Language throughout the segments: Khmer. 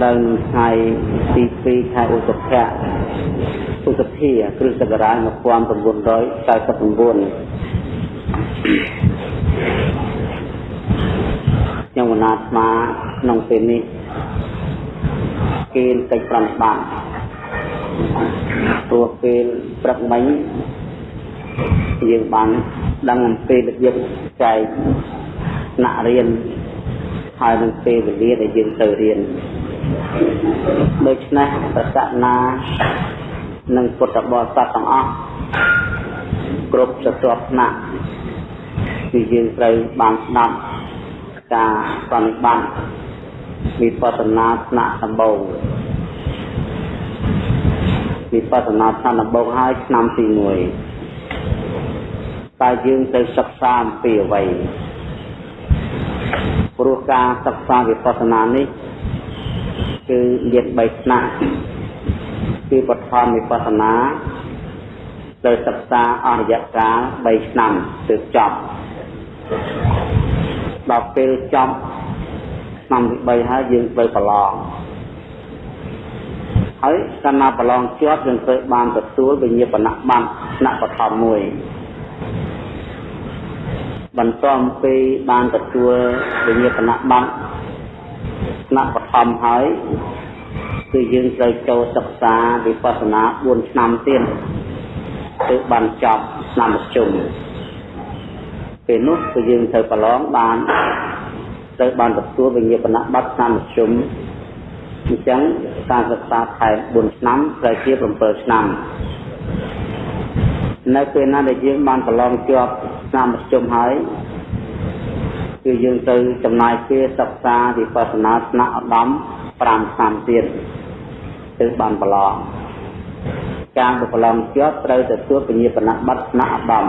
ត្រូវនឹងថ្ងៃទី2ខែឧសភៈឧសភាគ្រិស្តសករាជ1999ខ្ញុំវណ្ណាស្មាក្នុងពេលនេះគេកិច្ចប្រំបានព្រោះពេលព្រឹកមិញយើងបានដឹងអំពីរបៀបចែកថ្នាក់រៀនហើយនឹងពេលវេលាដែលយើងទៅរៀន ដូច្នេះប្រសនានិងពុទ្ធបរិស័ទទាំងអស់គ្រប់ស្រទាប់ថ្នាក់គឺយើងត្រូវបានស្ដាប់ការប្រតិបត្តិវិបស្សនាថ្នាក់ដំបូងវិបស្សនាថ្នាក់ដំបូងហើយឆ្នាំទី1តើយើងទៅសិក្សាអំពីអ្វីព្រោះការសិក្សាវិបស្សនានេះ គឺមាន3ថ្នាក់គឺបឋមវិបស្សនាត្រូវសិក្សាអស់រយៈកាល3ឆ្នាំទើបចប់ដល់ពេលចប់ឆ្នាំទី3ហើយយើងត្រូវប្រឡងហើយកាលណាប្រឡងជាប់យើងត្រូវបានទទួលវិញ្ញាបនប័ណ្ណថ្នាក់បឋមមួយបន្ទាប់ពីបានទទួលវិញ្ញាបនប័ណ្ណ ថ្នាក់បឋមហើយគឺយើងត្រូវចូលសិក្សាវិបស្សនា4ឆ្នាំទៀតទើបបានចប់ឆ្នាំមធ្យមពេលនោះគឺយើងត្រូវប្រឡងបានត្រូវបានទទួលវិញ្ញាបនបត្រឆ្នាំមធ្យមអញ្ចឹងការសិក្សាថែម4ឆ្នាំត្រូវជា7ឆ្នាំនៅពេលណាដែលយើងបានប្រឡងជាប់ឆ្នាំមធ្យមហើយ គឺយើងទៅចំណាយពេលសិក្សាវិបស្សនាស្នាក់ឧត្តម5ឆ្នាំទៀតទើបបានប្រឡងការប្រឡងជាប់ត្រូវទទួលពញ្ញាបនបត្រស្នាក់ឧត្តម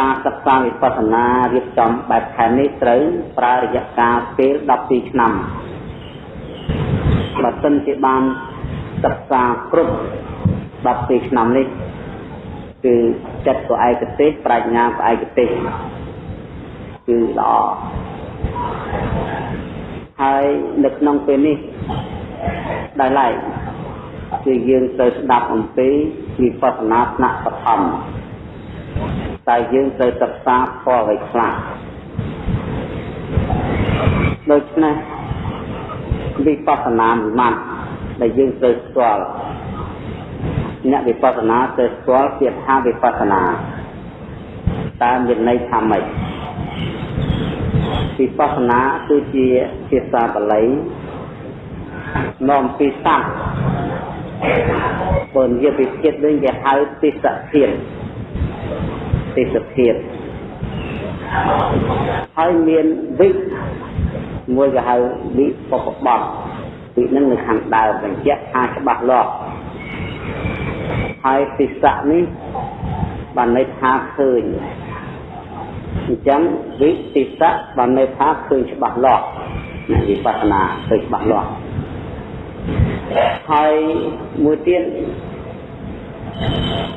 ការសិក្សាវិបស្សនារៀបចំបែបខែនេះត្រូវប្រើរយៈកាលពេល12ឆ្នាំបើសិនជាបានសិក្សាគ្រប់12ឆ្នាំនេះគឺចិត្តក៏ឯកទេសប្រាជ្ញាក៏ឯកទេស គឺល្អហើយនៅក្នុងពេលនេះដោយឡែកគឺយើងត្រូវស្ដាប់អំពីវិបស្សនាថ្នាក់បឋមតែយើងត្រូវសិក្សាផលអ្វីខ្លះដូច្នេះវិបស្សនាមួយម៉ាត់ដែលយើងត្រូវស្គាល់អ្នកវិបស្សនាត្រូវស្គាល់ពាក្យថាវិបស្សនា តើមានន័យថាម៉េចវិបស្សនាគឺជាភាសាបាលីនាំពីស័ព្ទបើនិយាយពីជាតិវិញគេហៅទេសភាពទេសភាពហើយមានវិមួយគេហៅវិបពបត់វិនឹងនៅខាងដើមបញ្ជាក់ថាច្បាស់លាស់ហើយទេសៈនេះ បានន័យថាឃើញអញ្ចឹងវិទេសៈបានន័យថាឃើញច្បាស់លាស់វិបស្សនាឃើញច្បាស់លាស់ហើយមួយទៀត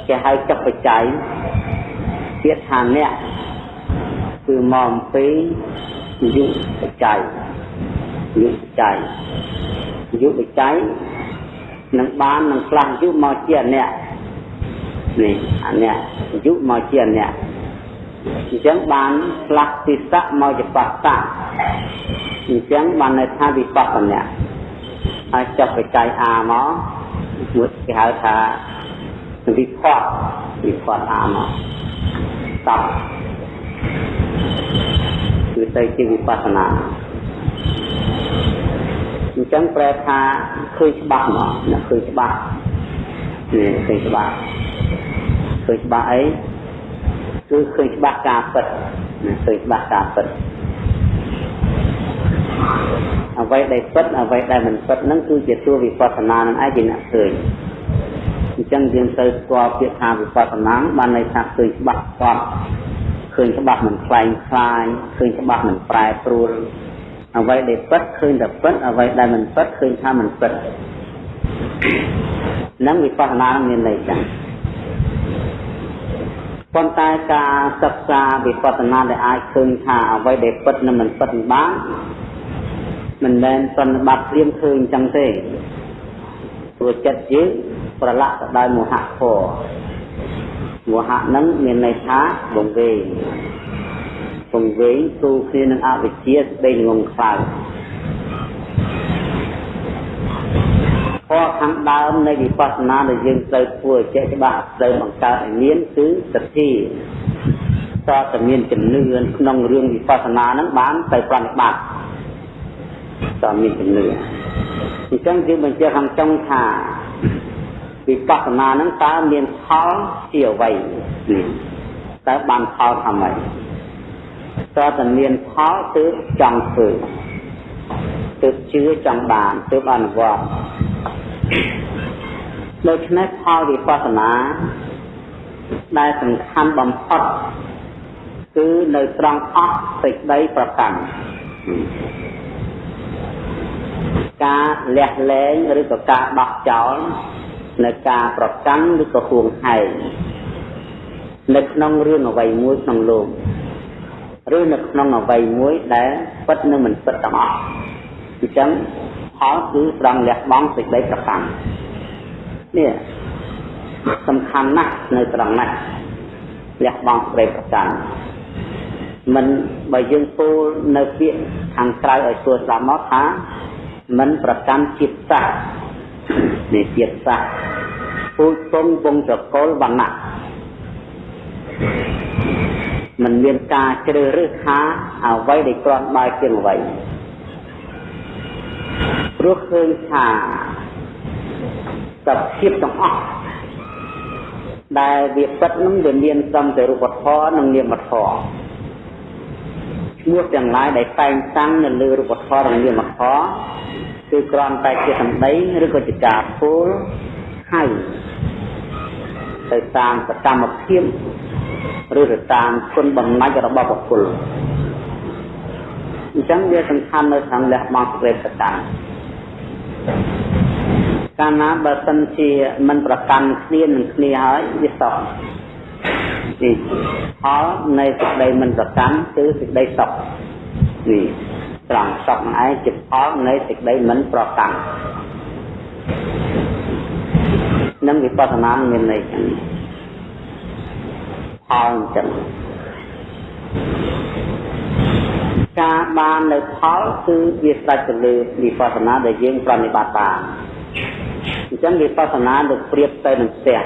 គេហៅចុះបច្ច័យទៀតថាអ្នកគឺមកអំពីយុបច្ច័យយុបច្ច័យយុបច្ច័យនឹងបាននឹងខ្លះយុមកជាអ្នក នេះអាអ្នកយុមកជាអ្នកអញ្ចឹងបានខ្លះទិសៈមកជាបស្សៈអញ្ចឹងបានន័យថាវិបស្សនាហើយចុះបច្ច័យអាមកមួយគេហៅថាវិផតវិផតអាមកតបគឺទៅជាវិបស្សនាអញ្ចឹងប្រែថាឃើញច្បាស់មកឃើញច្បាស់នេះឃើញច្បាស់ ឃើញច្បាស់អីគឺឃើញច្បាស់ការពិតឃើញច្បាស់ការពិតអ្វីដែលពិតអ្វីដែលមិនពិតហ្នឹងគឺជាតួវិបស្សនានឹងឯងជាអ្នកឃើញអញ្ចឹងយើងត្រូវស្គាល់ពាក្យថាវិបស្សនាបានន័យថាឃើញច្បាស់ស្គាល់ឃើញច្បាស់មិនខ្លែងខ្លាយឃើញច្បាស់មិនប្រែប្រួលអ្វីដែលពិតឃើញតែពិតអ្វីដែលមិនពិតឃើញថាមិនពិតនឹងវិបស្សនាមានន័យចឹង ប៉ុន្តែការសិក្សាវិបស្សនាដែលអាចឃើញថាអ្វីដែលពិតនិងមិនពិតបានមិនមែនសន្និបាតព្រាមឃើញចឹងទេព្រោះចិត្តយើងប្រឡាក់ទៅដោយមហៈធម៌មហៈនឹងមានន័យថាបងវេងបងវេងទូគ្នានឹងអវិជ្ជាស្ដីងងខ្លោច ធម៌ខាងដើមនៃវិបស្សនាដែលយើងត្រូវធ្វើចេះច្បាស់ត្រូវបង្កើតឲ្យមានគឺសទ្ធាតតែមានជំនឿក្នុងរឿងវិបស្សនាហ្នឹងបានទៅប្រតិបត្តិតើមានជំនឿអញ្ចឹងយើងបញ្ជាក់ខាងចុងថាវិបស្សនាហ្នឹងតើមានផលជាអ្វីតើបានផលថាម៉េចតើតែមានផលទើបចង់ធ្វើទើបជឿចង់បានទើបអនុវត្ត ដូច្នេះផលវិបស្សនា ដែលសំខាន់បំផុតគឺនៅត្រង់អស់សេចក្តីប្រកាន់ការលះលែងឬក៏ការដោះចោលនៅការប្រកាន់ឬក៏ហួងហែងនៅក្នុងរឿងអ្វីមួយក្នុងលោកឬនៅក្នុងអ្វីមួយដែលពិតនិងមិនពិតទាំងអស់អញ្ចឹង ផលគឺត្រង់លះបង់សេចក្តីប្រកាន់នេះសំខាន់ណាស់នៅត្រង់នេះលះបង់សេចក្តីប្រកាន់មិនបើយើងពោលនៅពាក្យខាងក្រៅឲ្យស្រួលស្ដាប់មកថាមិនប្រកាន់ជាតិសាសន៍នៃជាតិសាសន៍ពូជពងវងត្រកូលវណ្ណៈมันមានការជ្រើសរើសថាអ្វីដែលគ្រាន់បើជាងអ្វី ព្រោះឃើញថាសភាពទាំងអស់ដែលវាពិតនឹងវាមានត្រឹមតែរូបធម៌និងនាមធម៌ឈ្មោះទាំងឡាយដែលតែងតាំងនៅលើរូបធម៌និងនាមធម៌គឺគ្រាន់តែជាសម្ដីឬក៏ជាការពោលហៅទៅតាមសកម្មភាពឬទៅតាមគុណបំណាច់របស់បុគ្គល អញ្ចឹងវាសំខាន់នៅខាងលះបង់សេចក្តីប្រកាន់កាលណាបើសិនជាមិនប្រកាន់គ្នានឹងគ្នាហើយវាសោកនេះផលនៃសេចក្តីមិនប្រកាន់គឺសេចក្តីសុខនេះត្រង់សុខនឹងឯងជាផលនៃសេចក្តីមិនប្រកាន់នឹងវិបស្សនាមានន័យចឹងផលអញ្ចឹង ការបាននៅផលគឺវាស្ដេចទៅលើវិបស្សនាដែលយើងប្រតិបត្តិបានអញ្ចឹងវិបស្សនាលោកប្រៀបទៅនឹងផ្ទះ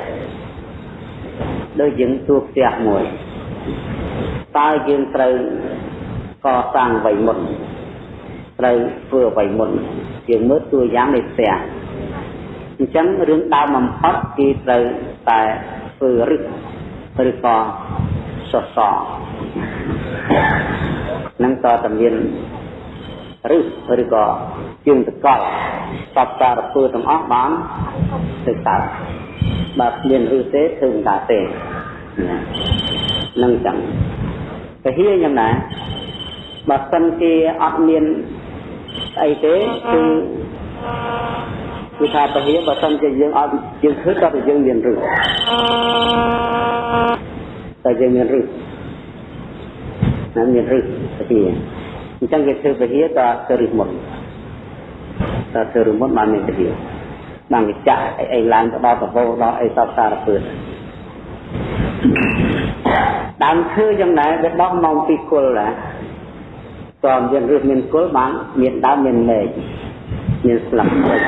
ដូចយើងទួផ្ទះមួយតើយើងត្រូវកសាងអ្វីមុនត្រូវធ្វើអ្វីមុនយើងមើលតួយ៉ាងនៃផ្ទះអញ្ចឹងរឿងដើមបំផុតគេត្រូវតែធ្វើរឹសឬក៏សសរ នឹងតតែមានរឹសឬក៏ជើងតកល់សពសារពើទាំងអស់បានទៅកើតបើគ្មានរឹសទេធ្វើមិនកើតទេនឹងចឹងពហិយ៉ាងណាបើសិនជាអត់មានស្អីទេគឺគឺថាពហិបើសិនជាយើងអត់យើងឃើញតែយើងមានរឹសតែយើងមានរឹ សណាមានរឹសពហិអញ្ចឹងគេធ្វើពហិតទៅរឹសមុនតើធ្វើរឹសមុនបានមានពហិបានវិចាក់អីអីឡើងទៅដល់កបោដល់អីសពសារពើដើមឈើយ៉ាងណាវាដកមកពីគុលណាតើមានរឹសមានគុលបានមានដើមមានមែកមានស្លឹកស្អិច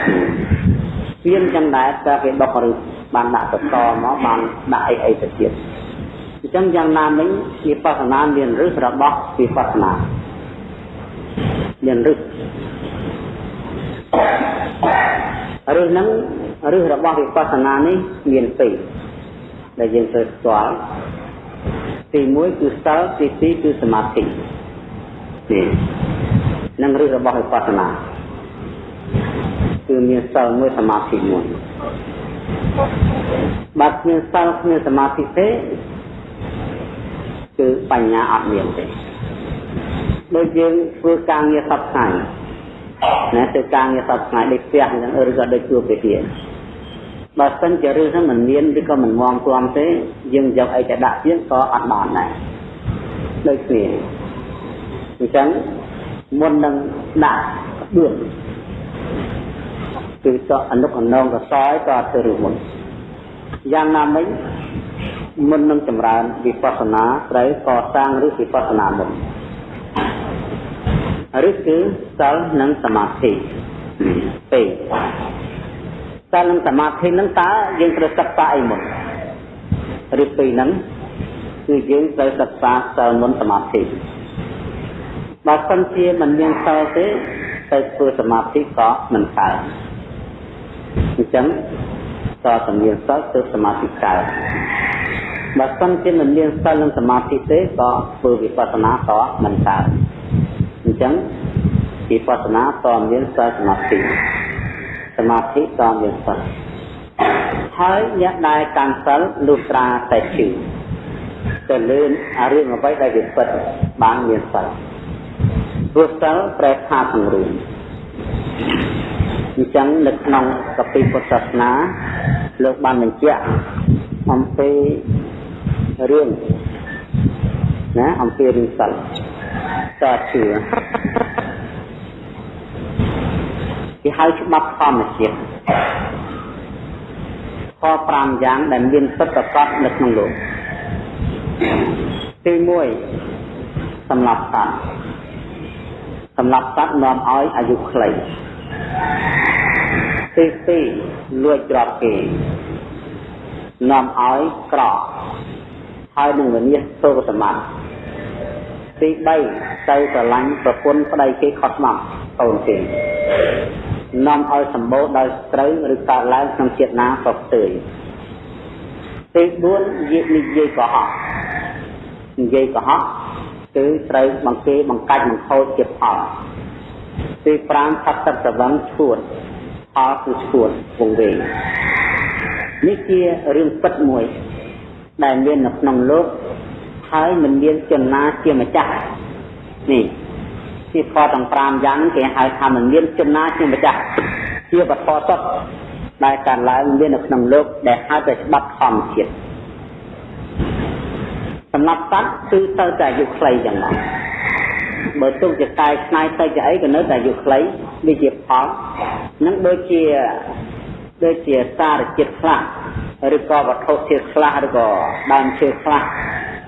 មានចឹងដែរតើគេដករឹសបានដាក់ទៅតមកបានដាក់អីអីទៅទៀតអញ្ចឹងយ៉ាងណាមិញវិបស្សនាមានរឹសរបស់វិបស្សនាមានរឹសរឹសហ្នឹងរឹសរបស់វិបស្សនានេះមានពីរដែលយើងត្រូវស្គាល់ទី1គឺសិលទី2គឺសមាធិនេះនឹងរឹសរបស់វិបស្សនាគឺមានសិលមួយសមាធិមួយបើគ្មានសិលគ្មានសមាធិទេ គឺបញ្ញាអត់មានទេដូចយើងធ្វើការងារសប្តាហ៍ណាធ្វើការងារសប្តាហ៍ដូចផ្ទះអញ្ចឹងឬក៏ដូចជួបវិទ្យាបើសិនជារឿងហ្នឹងមិនមានឬក៏មិនមមទាំទេយើងយកអីទៅដាក់ទៀតក៏អត់បានដែរដូចគ្នាអញ្ចឹងមុននឹងដាក់គឺតអនុអនងកសោយក៏អត់ទៅរឿងមុន យ៉ាងណាមិញមុននឹងចម្រើនវិបស្សនាត្រូវកសាងឬវិបស្សនាមុនឬគឺសិលនិងសមាធិពេកសិលនិងសមាធិនឹងតើយើងត្រូវសិក្សាអីមុនឬពីរហ្នឹងគឺយើងត្រូវសិក្សាសិលមុនសមាធិបើសិនជាមិនមានសិលទេទៅធ្វើសមាធិក៏មិនកើតអញ្ចឹង តើតែមានសិលទៅសមាធិកើតបើសិនជាមិនមានសិលនិងសមាធិទេក៏ធ្វើវិបស្សនាក៏មិនកើតអញ្ចឹងវិបស្សនាតមានសិលសមាធិសមាធិតមានសិលហើយអ្នកដែលកាន់សិលលុះត្រាតែជឿទៅលឿនអារឿងអ្វីដែលវាពិតបានមានសិលព្រោះសិលប្រែថាពង្រួមអញ្ចឹងនៅក្នុងកពីពុទ្ធសាសនា លោកបានបញ្ជាក់អំពីរឿងណាអំពីរឿងសិលតើជឿគេហៅច្បាប់ធម្មជាតិខ5យ៉ាងដែលមានពិតប្រាកដនៅក្នុងលោកទី1សម្រាប់សត្វសម្រាប់សត្វនាំឲ្យអាយុខ្លី ទី2លួចច្រត់គេនាំឲ្យក្រហើយនឹងវិនិច្ឆ័យទុកសម្បត្តិទី3ទៅស្រឡាញ់ប្រពន្ធប្តីគេខុសស្មាត់កូនគេនាំឲ្យសម្បូរដោយស្រូវឬកើតឡើងក្នុងជាតិណាក៏ផ្ទុយទី4និយាយកុហកនិយាយកុហកគឺត្រូវបង្គេបង្កាច់បង្ខូចជាផលទី5ផាត់ទឹកប្រវឹងឈួត ផលគឺឈួតវងវែងនេះជារឿងពិតមួយ ដែលមាននៅក្នុងលោកហើយមិនមានចំណាជាម្ចាស់នេះជាខទាំង5យ៉ាងគេហៅថាមិនមានចំណាជាម្ចាស់ជាវត្ថុសុទ្ធដែលកើតឡើងមាននៅក្នុងលោកដែលហៅថាច្បាប់ធម្មជាតិសម្រាប់សត្វគឺទៅតែអាយុខ្លីចឹងដែរ បើទុកជាកាយឆ្នៃទៅជាអីក៏នៅតែអាយុខ្លីវាជាផលនឹងដូចជាដូចជាសារជាតិខ្លះឬក៏វត្ថុធាតុខ្លះឬក៏ដើមឈើខ្លះ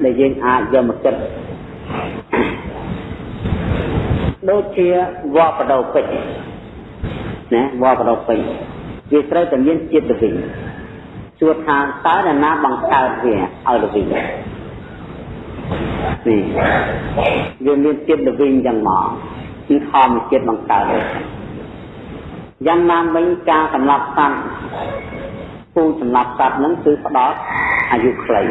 ដែលយើងអាចយកមកគិតដូចជាវល្លបដោពេជ្រណាវល្លបដោពេជ្រវាត្រូវតែមានជាតិល្វីងសួរថាតើនរណាបង្កើតវាឲ្យល្វីង នេះវាមានជាតិល្វីងយ៉ាងមកគឺធម្មជាតិបង្កើតយ៉ាងណាវិញការសម្លាប់សត្វពូសម្លាប់សត្វហ្នឹងគឺផ្ដោតអាយុខ្លី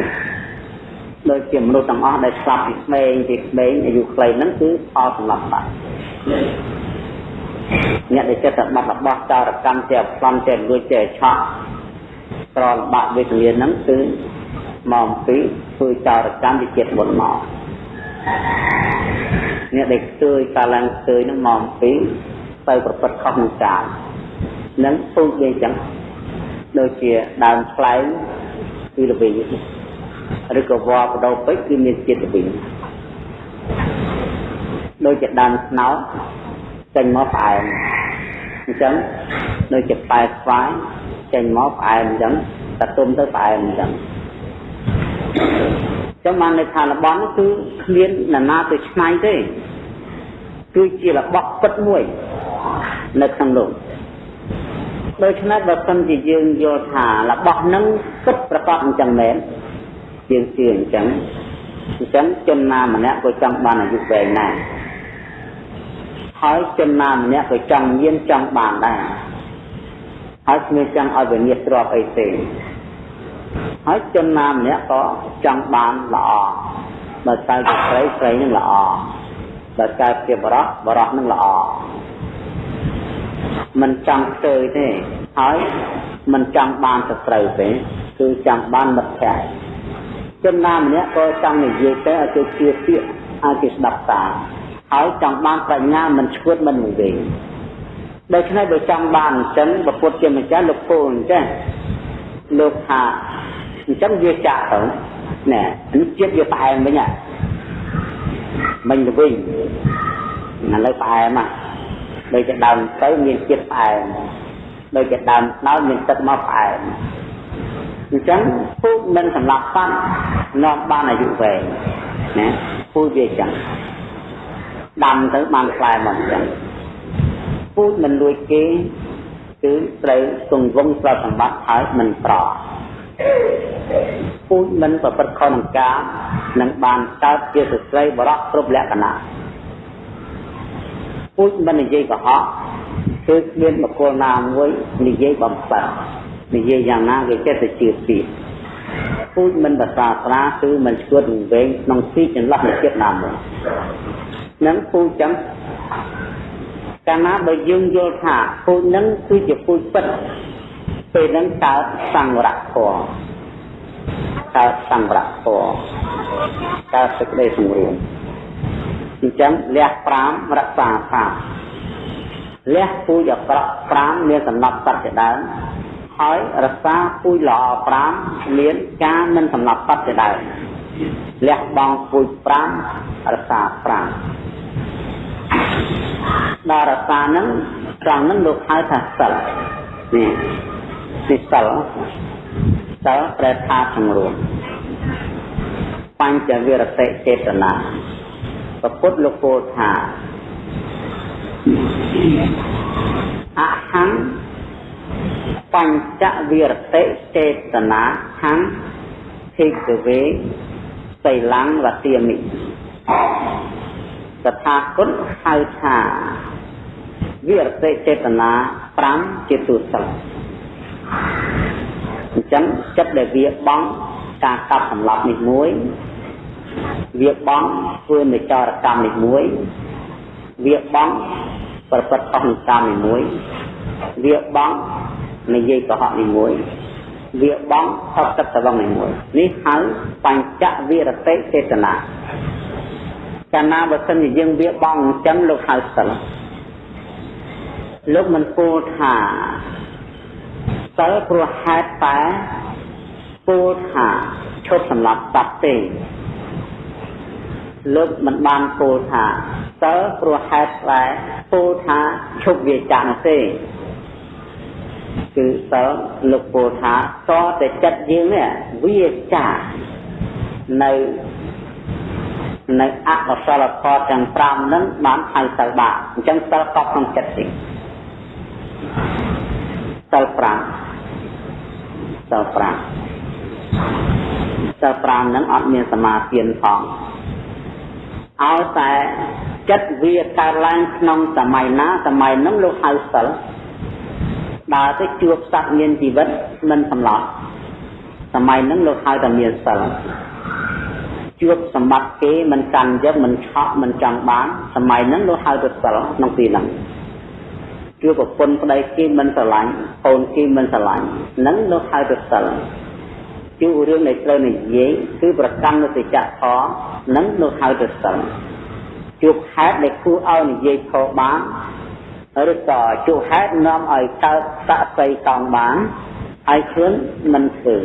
ដូចជាមនុស្សទាំងអស់ដែលស្លាប់ពីក្មេងពីក្មេងអាយុខ្លីហ្នឹងគឺផលសម្លាប់សត្វអ្នកដែលចិត្តបាត់របស់ចោរកម្មជាប្លន់ជាលួចជាឆក់ក្រលបាក់វេទនាហ្នឹងគឺ មកពីធ្វើចោរកម្មវិចិត្តមុនមកអ្នកដែលខ្ទួយកាលឡើងខ្ទួយហ្នឹងមកពីទៅប្រព្រឹត្តខុសនឹងចាលនឹងពូជវាចឹងដូចជាដើមខ្លែងគឺល្វីឬក៏វល្លបដោពេជ្រគឺមានជាតិល្វីដូចជាដើមស្នោចេញមកផ្អែមអញ្ចឹងដូចជាផ្លែស្វាយចេញមកផ្អែមអញ្ចឹងតែទុំទៅផ្អែមអញ្ចឹង ចឹងបានន័យថារបស់នោះគឺគ្មាននរណាទៅឆ្នៃទេគឺជារបស់ពិតមួយនៅក្នុងលោកដូច្នេះបើសិនជាយើងយល់ថារបស់នឹងពិតប្រកបអញ្ចឹងមែនយើងជឿអញ្ចឹងអញ្ចឹងជនណាម្នាក់ក៏ចង់បានអាយុវែងដែរហើយជនណាម្នាក់ក៏ចង់មានចង់បានដែរហើយគ្មានចង់ឲ្យវិនិច្ឆ័យទ្រពអីទេ ហើយជនណាម្នាក់ក៏ចង់បានល្អបើកើតជាស្រីស្រីនឹងល្អបើកើតជាបរោះបរោះនឹងល្អមិនចង់ផ្ទើទេហើយមិនចង់បានសត្រូវទេគឺចង់បានមិត្តភក្តិជនណាម្នាក់ក៏ចង់និយាយទៅឲ្យគេជឿពាក្យឲ្យគេស្ដាប់តាមហើយចង់បានប្រាជ្ញាមិនឈួតមិនវែងដូច្នេះបើចង់បានអញ្ចឹងប្រពុតជាម្ចាស់លោកពូអញ្ចឹងលោកថា អញ្ចឹងវាចាក់ទៅណែនេះជាតិវាផ្អែមវិញហ่ะមិញទៅវិញឥឡូវផ្អែមហ่ะដូចជាដើមទៅមានជាតិផ្អែមដូចជាដើមដោយមានទឹកមកផ្អែមអញ្ចឹងពូជមិនសម្រាប់សត្វនាំបានអាយុវែងណាពូជវាចឹងដាំទៅបានផ្លែមកចឹងពូជមិនលួចគេគឺត្រូវគង់វង្សទ្រព្យសម្បត្តិហើយមិនប្រ ពូជមិនប្រព្រឹត្តខុសនឹងការនឹងបានកើតជាស្ត្រីបរោះគ្រប់លក្ខណៈពូជមិននិយាយកុហកគឺគ្មានបកគលណាមួយនិយាយបំផិតនិយាយយ៉ាងណាគេចេះតែជឿទៀតពូជមិនភាសាស្រាគឺមិនឈួតវែងក្នុងទីចន្លោះនៃចិត្តណាមួយនឹងពូជចឹងកាលណាបើយើងយល់ថាពូជនឹងគឺជាពូជពិត ពេលនឹងកើតសង្វរៈធម៌កើតសង្វរៈធម៌កើតសេចក្តីសង្រួមអញ្ចឹងលះ5រក្សា5លះពូជអក្រក់5មានសំណប់សត្វជាដើមហើយរក្សាពូជល្អ5មានការមិនសម្លាប់សត្វជាដើមលះបង់ពូជ5រក្សា5ដល់រសាហ្នឹងត្រង់ហ្នឹងលោកហៅថាសិលនេះ ទីសិលសិលប្រែថាសម្រួមបញ្ចវិរតិចេតនាប្រពុតលោកពោលថាអហੰបញ្ចវិរតិចេតនាហੰភិក្ខវេសីលੰវទាមិតថាគតហៅថាវិរតិចេតនា5ជាទូសិល អញ្ចឹងចិត្តដែលវាបង់ការកាប់សម្លាប់នេះមួយវាបង់ធ្វើនិចរកម្មនេះមួយវាបង់ប្រព្រឹត្តអស់កម្មនេះមួយវាបង់និយាយកុហកនេះមួយវាបង់ថប់ទឹកត្រង់នេះមួយនេះហៅបញ្ចវិរតិចេតនាកាលណាបើសិនជាយើងវាបងអញ្ចឹងលោកហៅសិលលោកមិនពោលថា សិលព្រោះហេតុតែពោលថាឈប់សម្រាប់សត្វទេលោកមិនបានពោលថាសិលព្រោះហេតុតែពោលថាឈប់វាចានោះទេគឺសិលលោកពោលថាតតែចិត្តយើងនេះវាចានៅនៅអកុសលធម៌ទាំង5ហ្នឹងបានហៅសិលបាបអញ្ចឹងសិលកប់ក្នុងចិត្តទេសិល5 សិល5សិល5ហ្នឹងអត់មានសមាធិផងឲ្យតែចិត្តវាកើតឡើងក្នុងសម័យណាសម័យហ្នឹងលោកហៅសិលដើរទៅជួបសត្វមានជីវិតមិនសម្លាប់សម័យហ្នឹងលោកហៅតែមានសិលជួបសម្បត្តិគេមិនកាន់យកមិនឆក់មិនចង់បានសម័យហ្នឹងលោកហៅទៅសិលក្នុងទីហ្នឹង ជួបប្រពន្ធប្តីគេមិនស្រឡាញ់កូនគេមិនស្រឡាញ់ហ្នឹងលោកហៅទៅសិលជួបរឿងដែលត្រូវនិយាយគឺប្រកាន់នៅសច្ចៈធម៌ហ្នឹងលោកហៅទៅសិលជួបហេតុដែលគួរឲ្យនិយាយខុសបានឬក៏ជួបហេតុនាំឲ្យកើតសក្តិកង់បានហើយខ្លួនមិនធ្វើ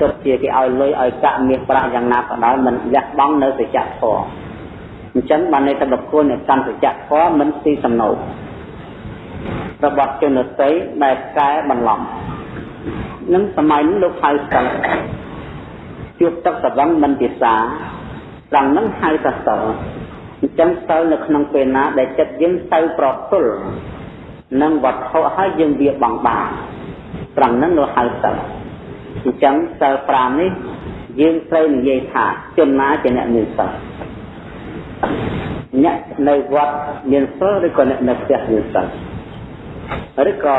ទុកជាគេឲ្យលុយឲ្យកាក់មាសប្រាក់យ៉ាងណាក៏ដោយមិនលះបង់នៅសច្ចធម៌អញ្ចឹងបានន័យថាបុគ្គលនៃកម្មសច្ចធម៌មិនទីសំណោក របស់ជនតីដែលកែបន្លំនឹងសម័យនេះលោកហៅសិលជួបទឹកសវឹងមិនពិសាត្រង់នឹងហៅថាសិលអញ្ចឹងសិលនៅក្នុងពេលណាដែលចិត្តយើងទៅប្រទល់នឹងវត្ថុហើយយើងវាបង់បានត្រង់នឹងលោកហៅសិលអញ្ចឹងសិល5នេះយើងត្រូវនិយាយថាជនណាជាអ្នកមានសិលអ្នកនៅវត្តមានសិលឬក៏អ្នកនៅផ្ទះមានសិល ឬក៏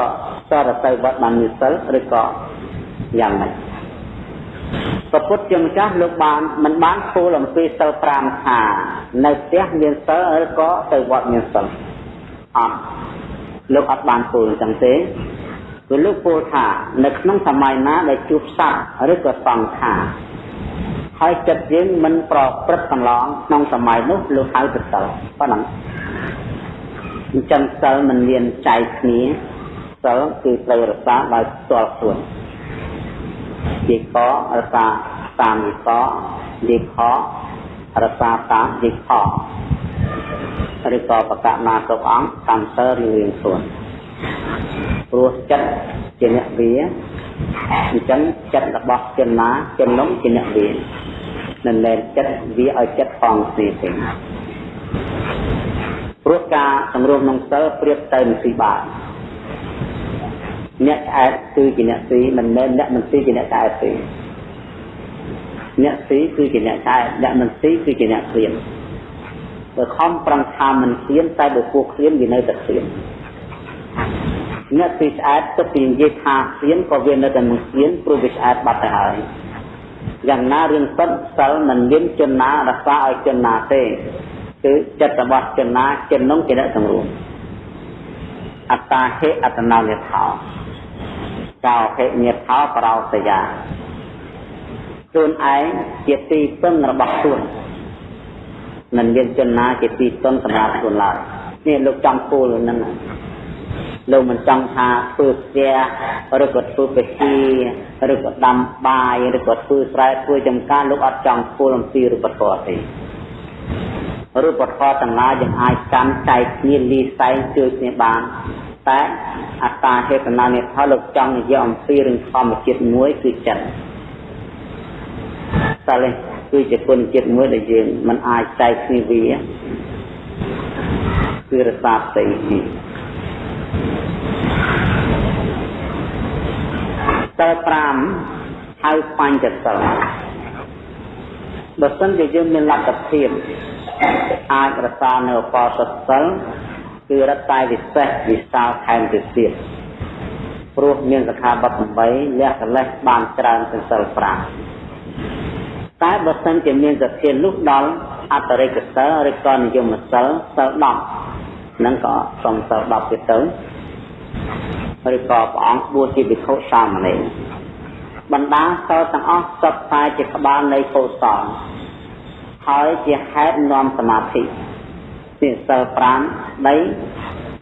សរទៅវត្តបានមានសិលឬក៏យ៉ាងម៉េចព្រះពុទ្ធជាម្ចាស់លោកបានមិនបានពោលអំពីសិល5ថានៅផ្ទះមានសិលឬក៏ទៅវត្តមានសិលអត់លោកអត់បានពោលអញ្ចឹងទេគឺលោកពោលថានៅក្នុងសម័យណាដែលជួបសត្វឬក៏សង្ខារហើយចិត្តយើងមិនប្រព្រឹត្តកន្លងក្នុងសម័យនោះលោកហៅទៅសិលប៉ុណ្ណឹង អញ្ចឹងសិលមិនមានចែកគ្នាសិលគឺត្រូវរក្សាដោយផ្ទាល់ខ្លួនជាករក្សាតាមវិកជាខរក្សាតាមវិខឬក៏បកណាគ្រប់អង្គកម្មសិលរៀងៗខ្លួនព្រោះចិត្តជាអ្នកវាអញ្ចឹងចិត្តរបស់ជនណាជននោះជាអ្នកវាមិនមែនចិត្តវាឲ្យចិត្តផងគ្នាទេ ព្រោះការសម្រួមក្នុងសិលប្រៀបទៅនឹងស៊ីបាអ្នកឆ្អែតគឺជាអ្នកស៊ីមិនមែនអ្នកមិនស៊ីជាអ្នកឆ្អែតទេអ្នកស៊ីគឺជាអ្នកឆ្អែតអ្នកមិនស៊ីគឺជាអ្នកឃ្លានបើខំប្រឹងថាមិនឃ្លានតែបើពួកឃ្លានវានៅតែឃ្លានអ្នកស៊ីឆ្អែតទៅពីនិយាយថាឃ្លានក៏វានៅតែមិនឃ្លានព្រោះវាឆ្អែតបាត់ទៅហើយយ៉ាងណារឿងពិតសិលមិនមានជនណារក្សាឲ្យជនណាទេ គឺចិត្តរបស់ជនណាជននោះជាអ្នកសម្រួមអត្តាហេអត្តនោនិថោកោហេនិថោប្រោសយាខ្លួនឯងជាទីពឹងរបស់ខ្លួនមិនមានជនណាជាទីពឹងសម្រាប់ខ្លួនឡើយនេះលោកចង់ពូលនឹងលោកមិនចង់ថាធ្វើផ្ទះឬក៏ធ្វើបេជីឬក៏ដាំបាយឬក៏ធ្វើស្រែធ្វើចំការលោកអត់ចង់ពូលអំពីរូបធម៌ទេ រូបធម៌ទាំងឡាយយើងអាចកាន់ចែកគ្នាលីសែងជួយគ្នាបានតែអត្តាហេតុណានេះផលលោកចង់និយាយអំពីរឿងធម្មជាតិមួយគឺចិត្តតែលេគឺជាគុណចិត្តមួយដែលយើងមិនអាចចែកគ្នាវាគឺរសាផ្ទៃនេះតើ5ហៅបញ្ចសិលបើសិនជាយើងមានលទ្ធភាព អាចរក្សានៅអបសសិលគឺរត់តែវិសេសវិសាលថែមទៅទៀតព្រោះមានសខាបទ8លះកលេសបានច្រើនជាងសិល5តែបើសិនជាមានសទ្ធានោះដល់អត្តរិកសិលឬក៏និយមសិលសិល10នឹងក៏សុំសិល10ទៀតទៅឬក៏ព្រះអង្គបួសជាភិក្ខុសាមណេរបណ្ដាសិលទាំងអស់សុទ្ធតែជាក្បាលនៃកុសល ហើយជាហេតុនាំសមាធិពីសិល5ដី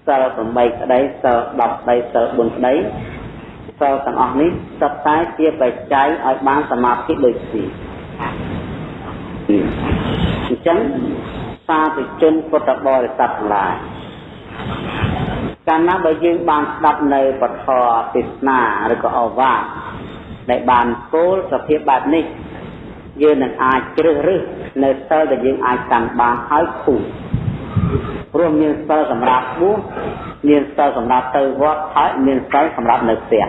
សិល8ក្តីសិល10ក្តីសិល4ក្តីសិលទាំងអស់នេះសុទ្ធតែជាបច្ច័យឲ្យបានសមាធិដូចគ្នាអញ្ចឹងសាធុជនពុទ្ធបរិស័ទទាំងឡាយកាលណាបើយើងបានស្ដាប់នៅពធទេសនាឬក៏អវាទដែលបានគោលសភាពបែបនេះ យើងនឹងអាចជ្រើសរើសនៅសិលដែលយើងអាចកាន់បានហើយគូព្រោះមានសិលសម្រាប់បួសមានសិលសម្រាប់ទៅវត្តហើយមានសិលសម្រាប់នៅផ្ទះ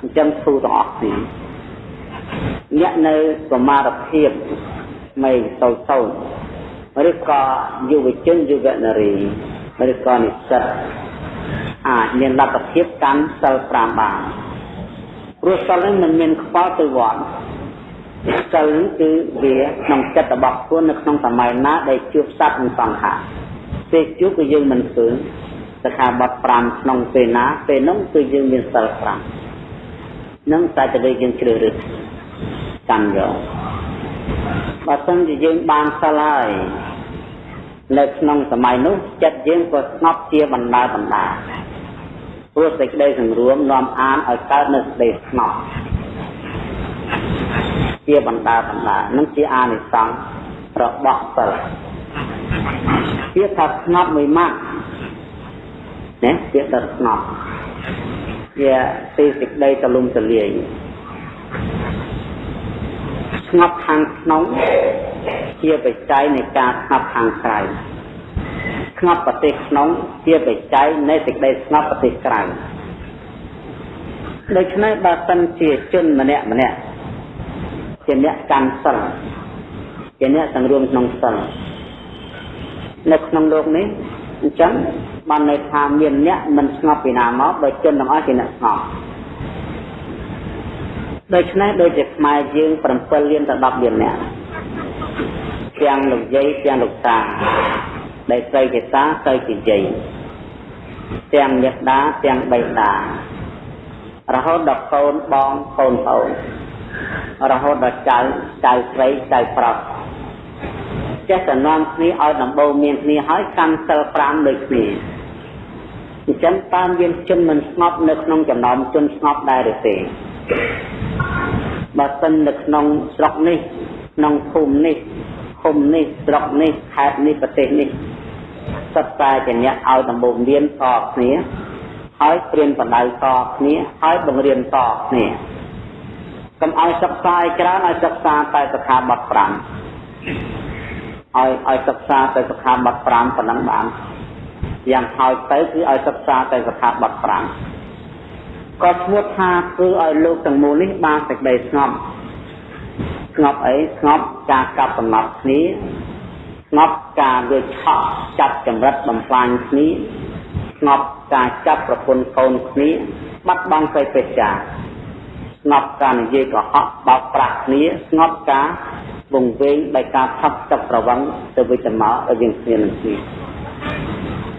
អញ្ចឹងគូទាំងអស់នេះអ្នកនៅសមារភាពមិនតូចតូចឬក៏យុវជនយុវនារីឬក៏និស្សិតអាចមានលទ្ធភាពកាន់សិល5បានព្រោះសិលនេះមិនមានខ្វល់ទៅវត្ត សិលនេះគឺវាក្នុងចិត្តរបស់ខ្លួននៅក្នុងសម័យណាដែលជួបសត្វនិងសង្ខារពេលជួបគឺយើងមិនឃើញសិក្ខាបទ5ក្នុងពេលណាពេលនោះគឺយើងមានសិល5នឹងតែទៅយើងជ្រើសរើសកាន់យកបើសិនជាយើងបានសិលហើយនៅក្នុងសម័យនោះចិត្តយើងក៏ស្ងប់ជាបណ្ដាបណ្ដាព្រោះសេចក្តីសង្រួមនាំអានឲ្យកើតនៅសេចក្តីស្ងប់ ជាបណ្ដាបណ្ដានឹងជាអានិសង្សរបស់សិលវាថាស្ងប់មួយម៉ាត់ណាវាថាស្ងប់វាទីសេចក្តីទលំទលាយស្ងប់ខាងក្នុងជាបច្ច័យនៃការស្ងប់ខាងក្រៅស្ងប់ប្រទេសក្នុងជាបច្ច័យនៃសេចក្តីស្ងប់ប្រទេសក្រៅដូច្នេះបើសិនជាជនម្នាក់ម្នាក់ ជាអ្នកកាន់សិលជាអ្នកសង្រួមក្នុងសិលនៅក្នុងលោកនេះអញ្ចឹងបានន័យថាមានអ្នកមិនស្ងប់ពីណាមកដោយជនទាំងអស់ជាអ្នកស្ងប់ដូច្នេះដូចជាខ្មែរយើង7លានទៅ10លានអ្នកទាំងលោកយាយទាំងលោកតាដែលស្រីជាតាស្រីជាយាយទាំងមេដាទាំងបៃតារហូតដល់កូនបងកូនប្អូន រហូតដល់ចៅចៅស្រីចៅប្រុសចេះតែនាំគ្នាឲ្យដំបូងមានគ្នាហើយកាន់សិល5ដូចគ្នាអញ្ចឹងតើមានជនមិនស្ងប់នៅក្នុងចំណោមជនស្ងប់ដែរឬទេបើសិននៅក្នុងស្រុកនេះក្នុងភូមិនេះឃុំនេះស្រុកនេះខេត្តនេះប្រទេសនេះសិតតែជាអ្នកឲ្យដំបូងរៀនតគ្នាហើយព្រៀនបណ្ដៅតគ្នាហើយបង្រៀនតគ្នា កុំឲ្យសិក្សាឲ្យច្រើនឲ្យសិក្សាតែសិក្ខាបទ5ឲ្យឲ្យសិក្សាតែសិក្ខាបទ5ប៉ុណ្ណឹងបានយ៉ាងហោចទៅគឺឲ្យសិក្សាតែសិក្ខាបទ5ក៏ឈ្មោះថាគឺឲ្យលោកទាំងមូលនេះបានសេចក្តីស្ងប់ស្ងប់អីស្ងប់ការកាប់កំណត់គ្នាស្ងប់ការវាឆក់ចាប់ចម្រិតបំផ្លាញគ្នាស្ងប់ការចាប់ប្រពន្ធកូនគ្នាបាត់បង់សេចក្តីចាស្ងប់ការនិយាយកុហកបោកប្រាស់គ្នាស្ងប់ការវង្វេងដោយការថប់ទឹកប្រវឹងទៅវិជ្ជមករវាងគ្នានឹងគ្នា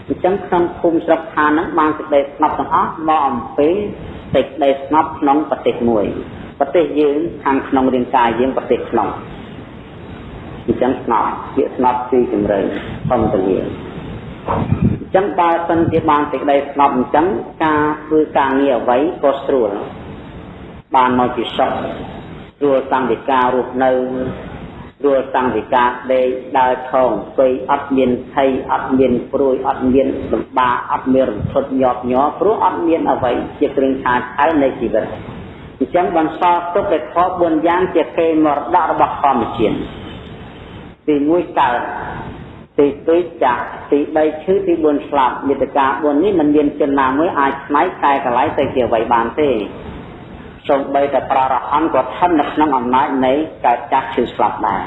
អញ្ចឹងក្នុងភូមិស្រុកឋានហ្នឹងបានសេចក្តីស្ងប់ទាំងអស់មកអំពីសេចក្តីស្ងប់ក្នុងប្រទេសមួយប្រទេសយើងខាងក្នុងរាងកាយយើងប្រទេសក្នុងអញ្ចឹងស្ងប់ពាក្យស្ងប់គឺជំរឿនធម្មតាអញ្ចឹងបើសិនជាបានសេចក្តីស្ងប់អញ្ចឹងការធ្វើការងារអ្វីក៏ស្រួល បានមកជាសុខស្រួលសង្ឃិការរស់នៅស្រួលសង្ឃិការដេកដើរថងស្អីអត់មានភ័យអត់មានព្រួយអត់មានលំបាកអត់មានរន្ធត់ញាប់ញ័រព្រោះអត់មានអ្វីជាគ្រឿងឆាតឆៅនៃជីវិតអញ្ចឹងបន្សល់ទុកតែខ4យ៉ាងជាគេមរតករបស់ធម្មជាតិទី1កើតទី2ចាក់ទី3ឈឺទី4ស្លាប់យន្តការ4នេះមិនមានជនណាមួយអាចឆ្នៃកែកន្លែងទៅជាអ្វីបានទេ សូម្បីតែប្ររហន្តក៏ស្ថិតនៅក្នុងអំណាចនៃការចាស់ឈឺស្លាប់ដែរ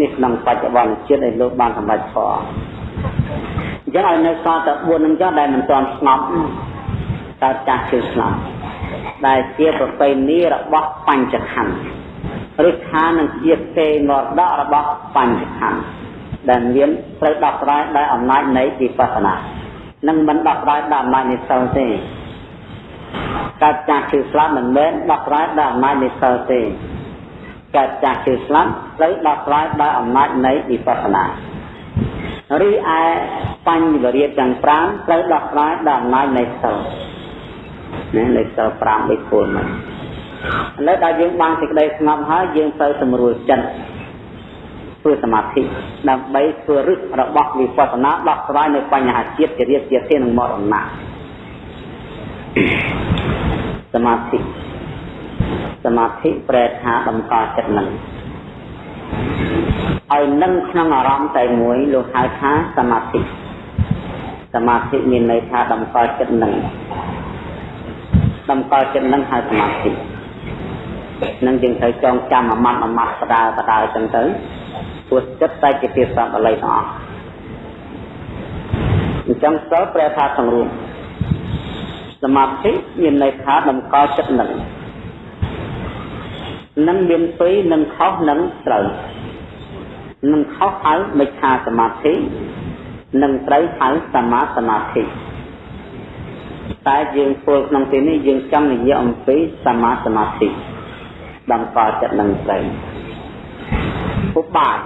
នេះក្នុងបច្ចុប្បន្នជាតិឲ្យលោកបានសម្រេចធម៌អញ្ចឹងឲ្យនៅសល់តែ4នឹងចុះដែលមិនទាន់ស្ងប់កើតចាស់ឈឺស្លាប់ដែលជាប្រពៃណីរបស់បញ្ចខណ្ឌឬថានឹងជាគេមរតករបស់បញ្ចខណ្ឌដែលមានត្រូវដោះស្រាយដោយអំណាចនៃវិបស្សនានឹងមិនដោះស្រាយដោយអំណាចនៃសិលទេ កើតចាស់ឈឺស្លាប់មិនមែនដោះស្រាយដោយអំណាចនៃសិលទេកើតចាស់ឈឺស្លាប់ត្រូវដោះស្រាយដោយអំណាចនៃវិបស្សនារីឯបញ្ញវរិយទាំង5ត្រូវដោះស្រាយដោយអំណាចនៃសិលណានៃសិល5បីពលមកឥឡូវដល់យើងបានសេចក្តីស្ងប់ហើយយើងទៅសម្រួលចិត្តធ្វើសមាធិដើម្បីធ្វើរឹសរបស់វិបស្សនាដោះស្រាយនៅបញ្ហាជាតិជារៀបជាធាននិងមរណៈ សមាធិសមាធិប្រែថាតម្កល់ចិត្តនឹងឲ្យនឹងក្នុងអារម្មណ៍តែមួយលោកហៅថាសមាធិសមាធិមានន័យថាតម្កល់ចិត្តនឹងតម្កល់ចិត្តនឹងហៅសមាធិនឹងយើងត្រូវចងចាំអាម៉ាត់អាម៉ាត់បដាបដាចឹងទៅព្រោះចិត្តតែជាភាសាបាលីទាំងអស់អញ្ចឹងសិលប្រែថាសង្រួម សមាធិមានន័យថាតម្កល់ចិត្តនឹងនឹងមានពីរនឹងខុសនឹងត្រូវនឹងខុសហៅមិច្ឆាសមាធិនឹងត្រូវហៅសមាសមាធិតែយើងពលក្នុងទីនេះយើងចង់និយាយអំពីសមាសមាធិតម្កល់ចិត្តនឹងត្រូវឧបាយ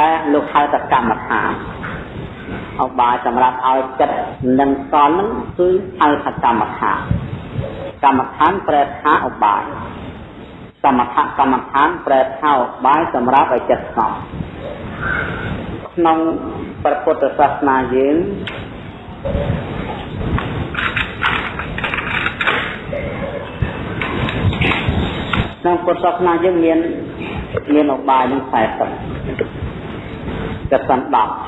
ដែលលោកហៅថាកម្មដ្ឋាន ឧបាយសម្រាប់ឲ្យចិត្តនឹងសល់នឹងគឺហៅថាកម្មដ្ឋានកម្មដ្ឋានប្រែថាឧបាយសមថកម្មដ្ឋានប្រែថាឧបាយសម្រាប់ឲ្យចិត្តស្ងប់ក្នុងព្រះពុទ្ធសាសនាយើងក្នុងពុទ្ធសាសនាយើងមានមានឧបាយនឹង40កសិន10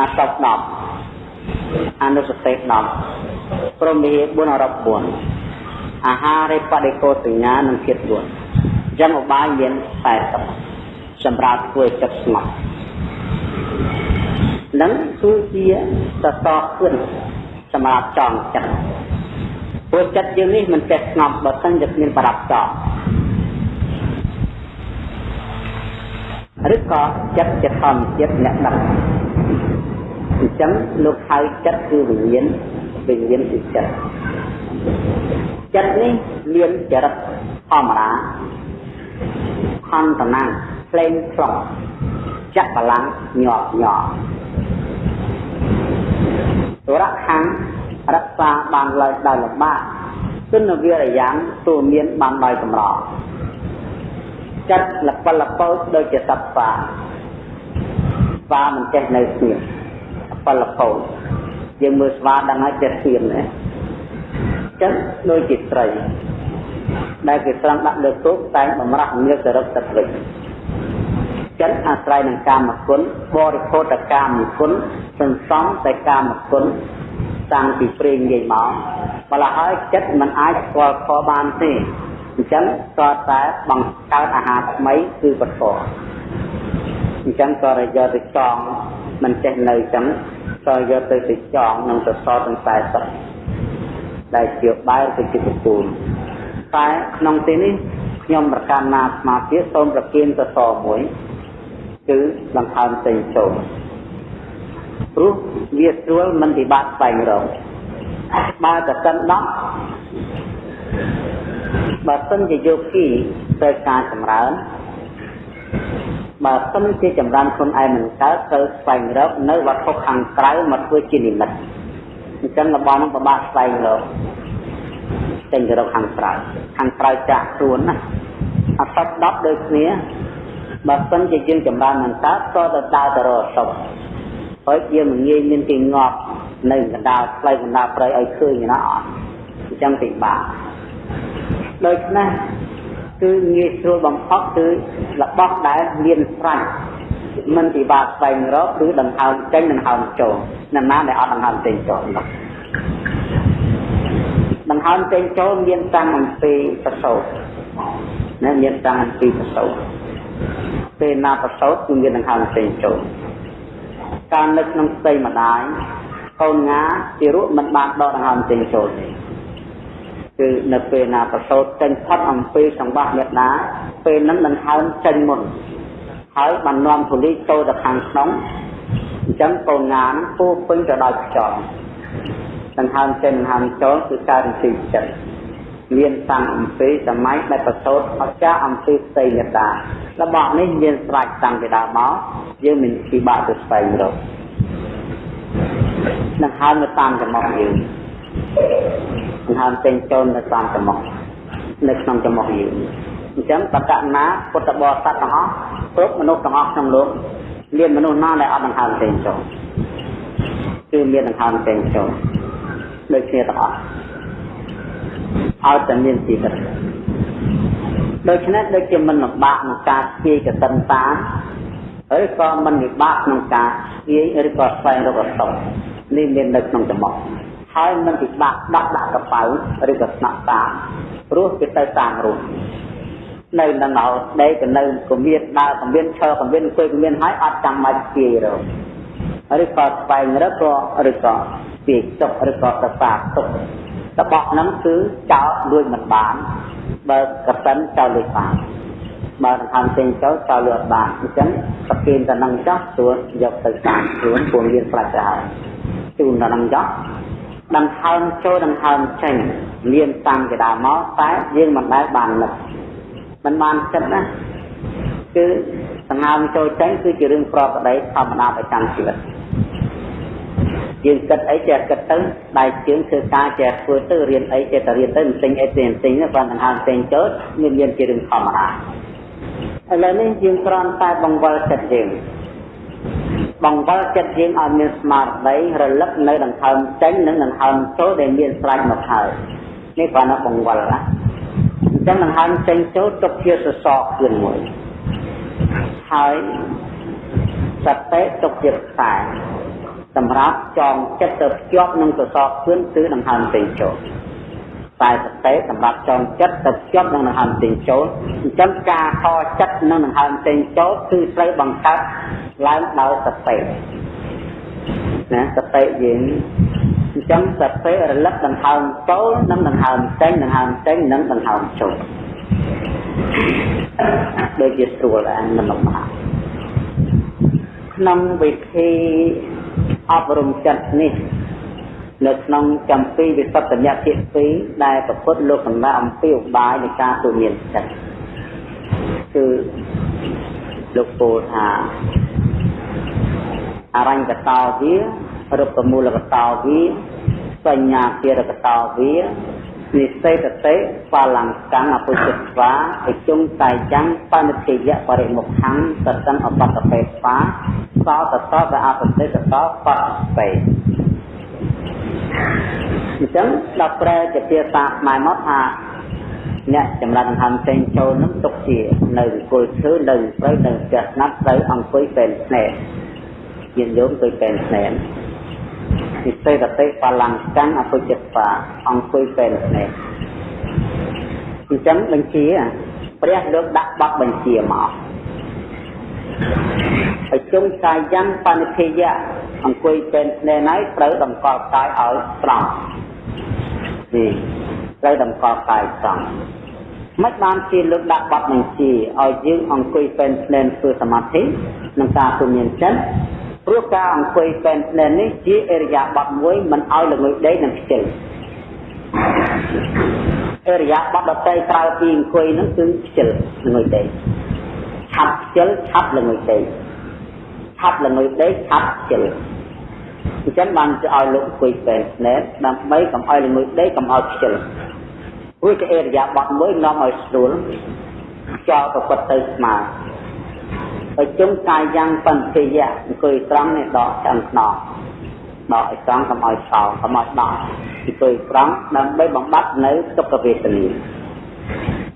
អសព10អនុសតិ10ព្រមវិហា4អរ4អាហារិបដិកោសញ្ញានិងភាព4អញ្ចឹងឧបាយមាន40សម្រាប់ធ្វើចិត្តស្ងប់នឹងគឺជាសសរគឿនសម្រាប់ចងចិត្តព្រោះចិត្តយើងនេះមិនចេះស្ងប់បើមិនជាគ្មានប្រដាប់ចង ឬក៏ចិត្តជាធម្មជាតិអ្នកដឹកអញ្ចឹងលោកហៅចិត្តគឺវិញ្ញាណវិញ្ញាណគឺចិត្តចិត្តនេះមានចរិតធម្មតាខន្តណាផ្លេងផ្លុកចាក់បលាំងញាប់ញ័រទុរៈខាងរក្សាបានឡើយដោយលំបាកគុណវិរិយ៉ាងទូមានបានដោយកម្រ ចិត្តលពលពើដូចជាសត្វស្វាស្វាមិនចេះនៅស្ងៀមពលកោយើងមើលស្វាដឹងហើយចិត្តស្ងៀមណាចឹងដូចជាត្រីដែលគេត្រង់ដាក់លើទូកតែងបំរាស់ងៀបទៅរកទឹកវិញចិត្តអាស្រ័យនឹងកាមគុណបរិភោគកាមគុណសន្សំតែកាមគុណតាំងពីព្រេងនិយាយមកម្ល៉េះហើយចិត្តมันអាចស្គាល់ខបានទេ អញ្ចឹងក៏តែបង្កើតអាហារថ្មីគឺពធអញ្ចឹងក៏រយកទៅចងមិនចេះនៅអញ្ចឹងក៏យកទៅទៅចងនឹងសសរទាំង40ដែលជាបែរទៅជាពពូលតែក្នុងទីនេះខ្ញុំប្រកាន់ណាស្មារតីសូមប្រគៀនសសរមួយគឺដង្ហើមផ្សេងចូលព្រោះវាស្រួលមិនពិបាកស្វែងរកបើតកិនដប់ បើសិនជាយោគីត្រូវការចម្រើនបើសិនជាចម្រើនខ្លួនឯងមិនកើតត្រូវស្វែងរកនៅវត្ថុខាងក្រៅមកធ្វើជានិមិត្តអញ្ចឹងរបស់នឹងពិបាកស្វែងរកចេញទៅរកខាងក្រៅខាងក្រៅចាក់ខ្លួនណាអសត់10ដូចគ្នាបើសិនជាយើងចម្រើនមិនកើតក៏ទៅដើរទៅរកសុខហើយយើងមិនងាយមានទីងាប់នៅកណ្ដាលផ្លូវកណ្ដាលព្រៃឲ្យឃើញណាអត់អញ្ចឹងពិបាក ដូច្នេះគឺងាយស្រួលបំផុតគឺរបស់ដែលមានស្រេចមិនពិបាកស្វែងរកគឺដង្ហើមចេញដង្ហើមចូលណាណាដែលអត់ដង្ហើមចេញចូលនោះដង្ហើមចេញចូលមានតាំងអំពីប្រសោតណាមានតាំងអំពីប្រសោតពេលណាប្រសោតគឺមានដង្ហើមចេញចូលការនឹកក្នុងស្ដីម្ដាយកូនងាជារូបមិនបានដកដង្ហើមចេញចូលទេ គឺនៅពេលណាប្រសូតចេញផុតអំពីសង្វាស់មេដាពេលนั้นដង្ហើមចេញមុនហើយបាននាំធូលីចូលទៅខាងក្នុងអញ្ចឹងកូនងានពោពេញទៅដោយខ្យល់ដង្ហើមចេញដង្ហើមចូលគឺការរំទីចិត្តមានតាំងអំពីសម័យដែលប្រសូតអស្ចារអំពីផ្ទៃមេដារបស់នេះមានស្រេចតាំងពីដើមមកយើងមិនពិបាកទៅស្វែងរកដង្ហើមនៅតាមចំហយើង ដង្ហើមចេញចូលនៅតាមចំហនៅក្នុងចំហយើងអញ្ចឹងបកណាពុទ្ធបរិស័ទទាំងអស់គ្រប់មនុស្សទាំងអស់ក្នុងលោកមានមនុស្សណាដែលអត់ដង្ហើមចេញចូលគឺមានដង្ហើមចេញចូលដូចគ្នាទាំងអស់ឲ្យតែមានជីវិតដូច្នេះដូចជាមិនលំបាកក្នុងការស្គាយកសិនតាឬក៏មិនពិបាកក្នុងការស្គាយឬក៏ស្វែងរកអសត់នេះមាននៅក្នុងចំហ ហើយមិនពិបាកដាក់ដាក់កប៉ៅឬក៏ស្នាក់តាមព្រោះគេទៅតាមរូបនៅនៅនៅដេកទៅនៅកុំមានដើរកុំមានឈរកុំមានអង្គុយកុំមានហើយអត់ចាំបាច់ស្គាយរកឬក៏ស្វែងរកក៏ឬក៏ស្គាយទុកឬក៏ទៅតាមទុករបស់ហ្នឹងគឺចោលលួចមិនបានបើកសិនចោលលួចបានបើដង្ហើមចេញចូលចោលលួចបានអញ្ចឹងប្រគិនតែនឹងចោះស្រួលយកទៅតាមខ្លួនពួកមានផ្លាច់ទៅហើយជូនតែនឹងចោះ ដង្ហើមចូលដង្ហើមចេញមានតាំងពីដើមមកតែយើងមិនដែលបាននឹកមិនបានចិត្តណាគឺដង្ហើមចូលចេញគឺជារឿងប្រប្រដីធម្មតាប្រចាំជីវិតយើងគិតអីចេះគិតទៅដៃជើងធ្វើការចេះធ្វើទៅរៀនអីចេះតែរៀនទៅមិនទិញអីទេមិនទិញទេគាត់ដង្ហើមផ្សេងចូលមានមានជារឿងធម្មតាឥឡូវនេះយើងគ្រាន់តែបង្វិលចិត្តយើង បង្វិលចិត្តយើងឲ្យមានស្មារតីរលឹកនៅដង្ហើមចេញនិងដង្ហើមចូលដែលមានស្រេចមកហើយនេះគ្រាន់តែបង្វិលណាអញ្ចឹងដង្ហើមចេញចូលទុកជាសសរគឿនមួយហើយសតិទុកជាខ្សែសម្រាប់ចងចិត្តទៅភ្ជាប់នឹងសសរគឿនគឺដង្ហើមចេញចូល តែសតិសម្រាប់ចងចិត្តទៅភ្ជាប់នឹងដង្ហើមចេញចូលអញ្ចឹងការខចិត្តនឹងដង្ហើមចេញចូលគឺត្រូវបង្កើតឡើងដោយសតិណាសតិយើងអញ្ចឹងសតិរលឹកដង្ហើមចូលនិងដង្ហើមចេញដង្ហើមចេញនិងដង្ហើមចូលដូចជាស្រួលដែរមិនលំបាកក្នុងវិធីអប់រំចិត្តនេះ នៅក្នុងចម្ពីវិសុទ្ធញ្ញភាគ2ដែលប្រពុតលោកសម្រាប់អំពីឧបាយនៃការទូមានចិត្តគឺលោកពោលថាអរញ្ញកតោវារុក្ខមូលកតោវាសញ្ញាភារកតោវានិសេតតិបលង្កាំអពុជិតវាអជុងកាយចាំបនិធិយៈបរិមុខੰសតੰអបតពេបាសោតតតអបតិតតបពេ អញ្ចឹងដល់ប្រែជាភាសាខ្មែរមកថាអ្នកចម្រើនហំផ្សេងចូលនឹងទុកជានៅគល់ឈើនៅព្រៃនៅផ្ទះស្នាប់ត្រូវអង្គុយពេនស្នេហ៍យានយោមអង្គុយពេនស្នេហ៍និសេតតិបលង្កាំអពុចិត្តបាអង្គុយពេនស្នេហ៍អញ្ចឹងបញ្ជាព្រះលើកដាក់បទបញ្ជាមក ឲ្យជុំកាយយ៉ាងបនិធិយៈអង្គុយពេនស្នេហ៍ហើយត្រូវតម្កល់កាយឲ្យត្រង់នេះត្រូវតម្កល់កាយត្រង់មិនបានជាលើកដាក់បទបញ្ជាឲ្យយើងអង្គុយពេនស្នេហ៍ធ្វើសមាធិនិងការទូមានចិត្តព្រោះការអង្គុយពេនស្នេហ៍នេះជាអរិយាបទមួយមិនឲ្យល្ងុយដេកនិងខ្ជិលអរិយាបទដតីក្រៅពីអង្គុយនឹងគឺខ្ជិលល្ងុយដេក ឆាប់ខ្ជិលឆាប់ល្ងុយដេកឆាប់ល្ងុយដេកឆាប់ខ្ជិលអញ្ចឹងបានទៅឲ្យលោកអង្គុយពេនស្នេហ៍ដើម្បីកុំឲ្យល្ងុយដេកកុំឲ្យខ្ជិលរួចជាអរិយាបទមួយនាំឲ្យស្រួលចោលប្រពុតទៅស្មើហើយជុំកាយយ៉ាងបន្តិយៈអង្គុយត្រង់នេះដកឆ្អឹងខ្នងដកឲ្យត្រង់កុំឲ្យសោកុំឲ្យដកអង្គុយត្រង់ដើម្បីបំបត្តិនៅទុក្ខវេទនា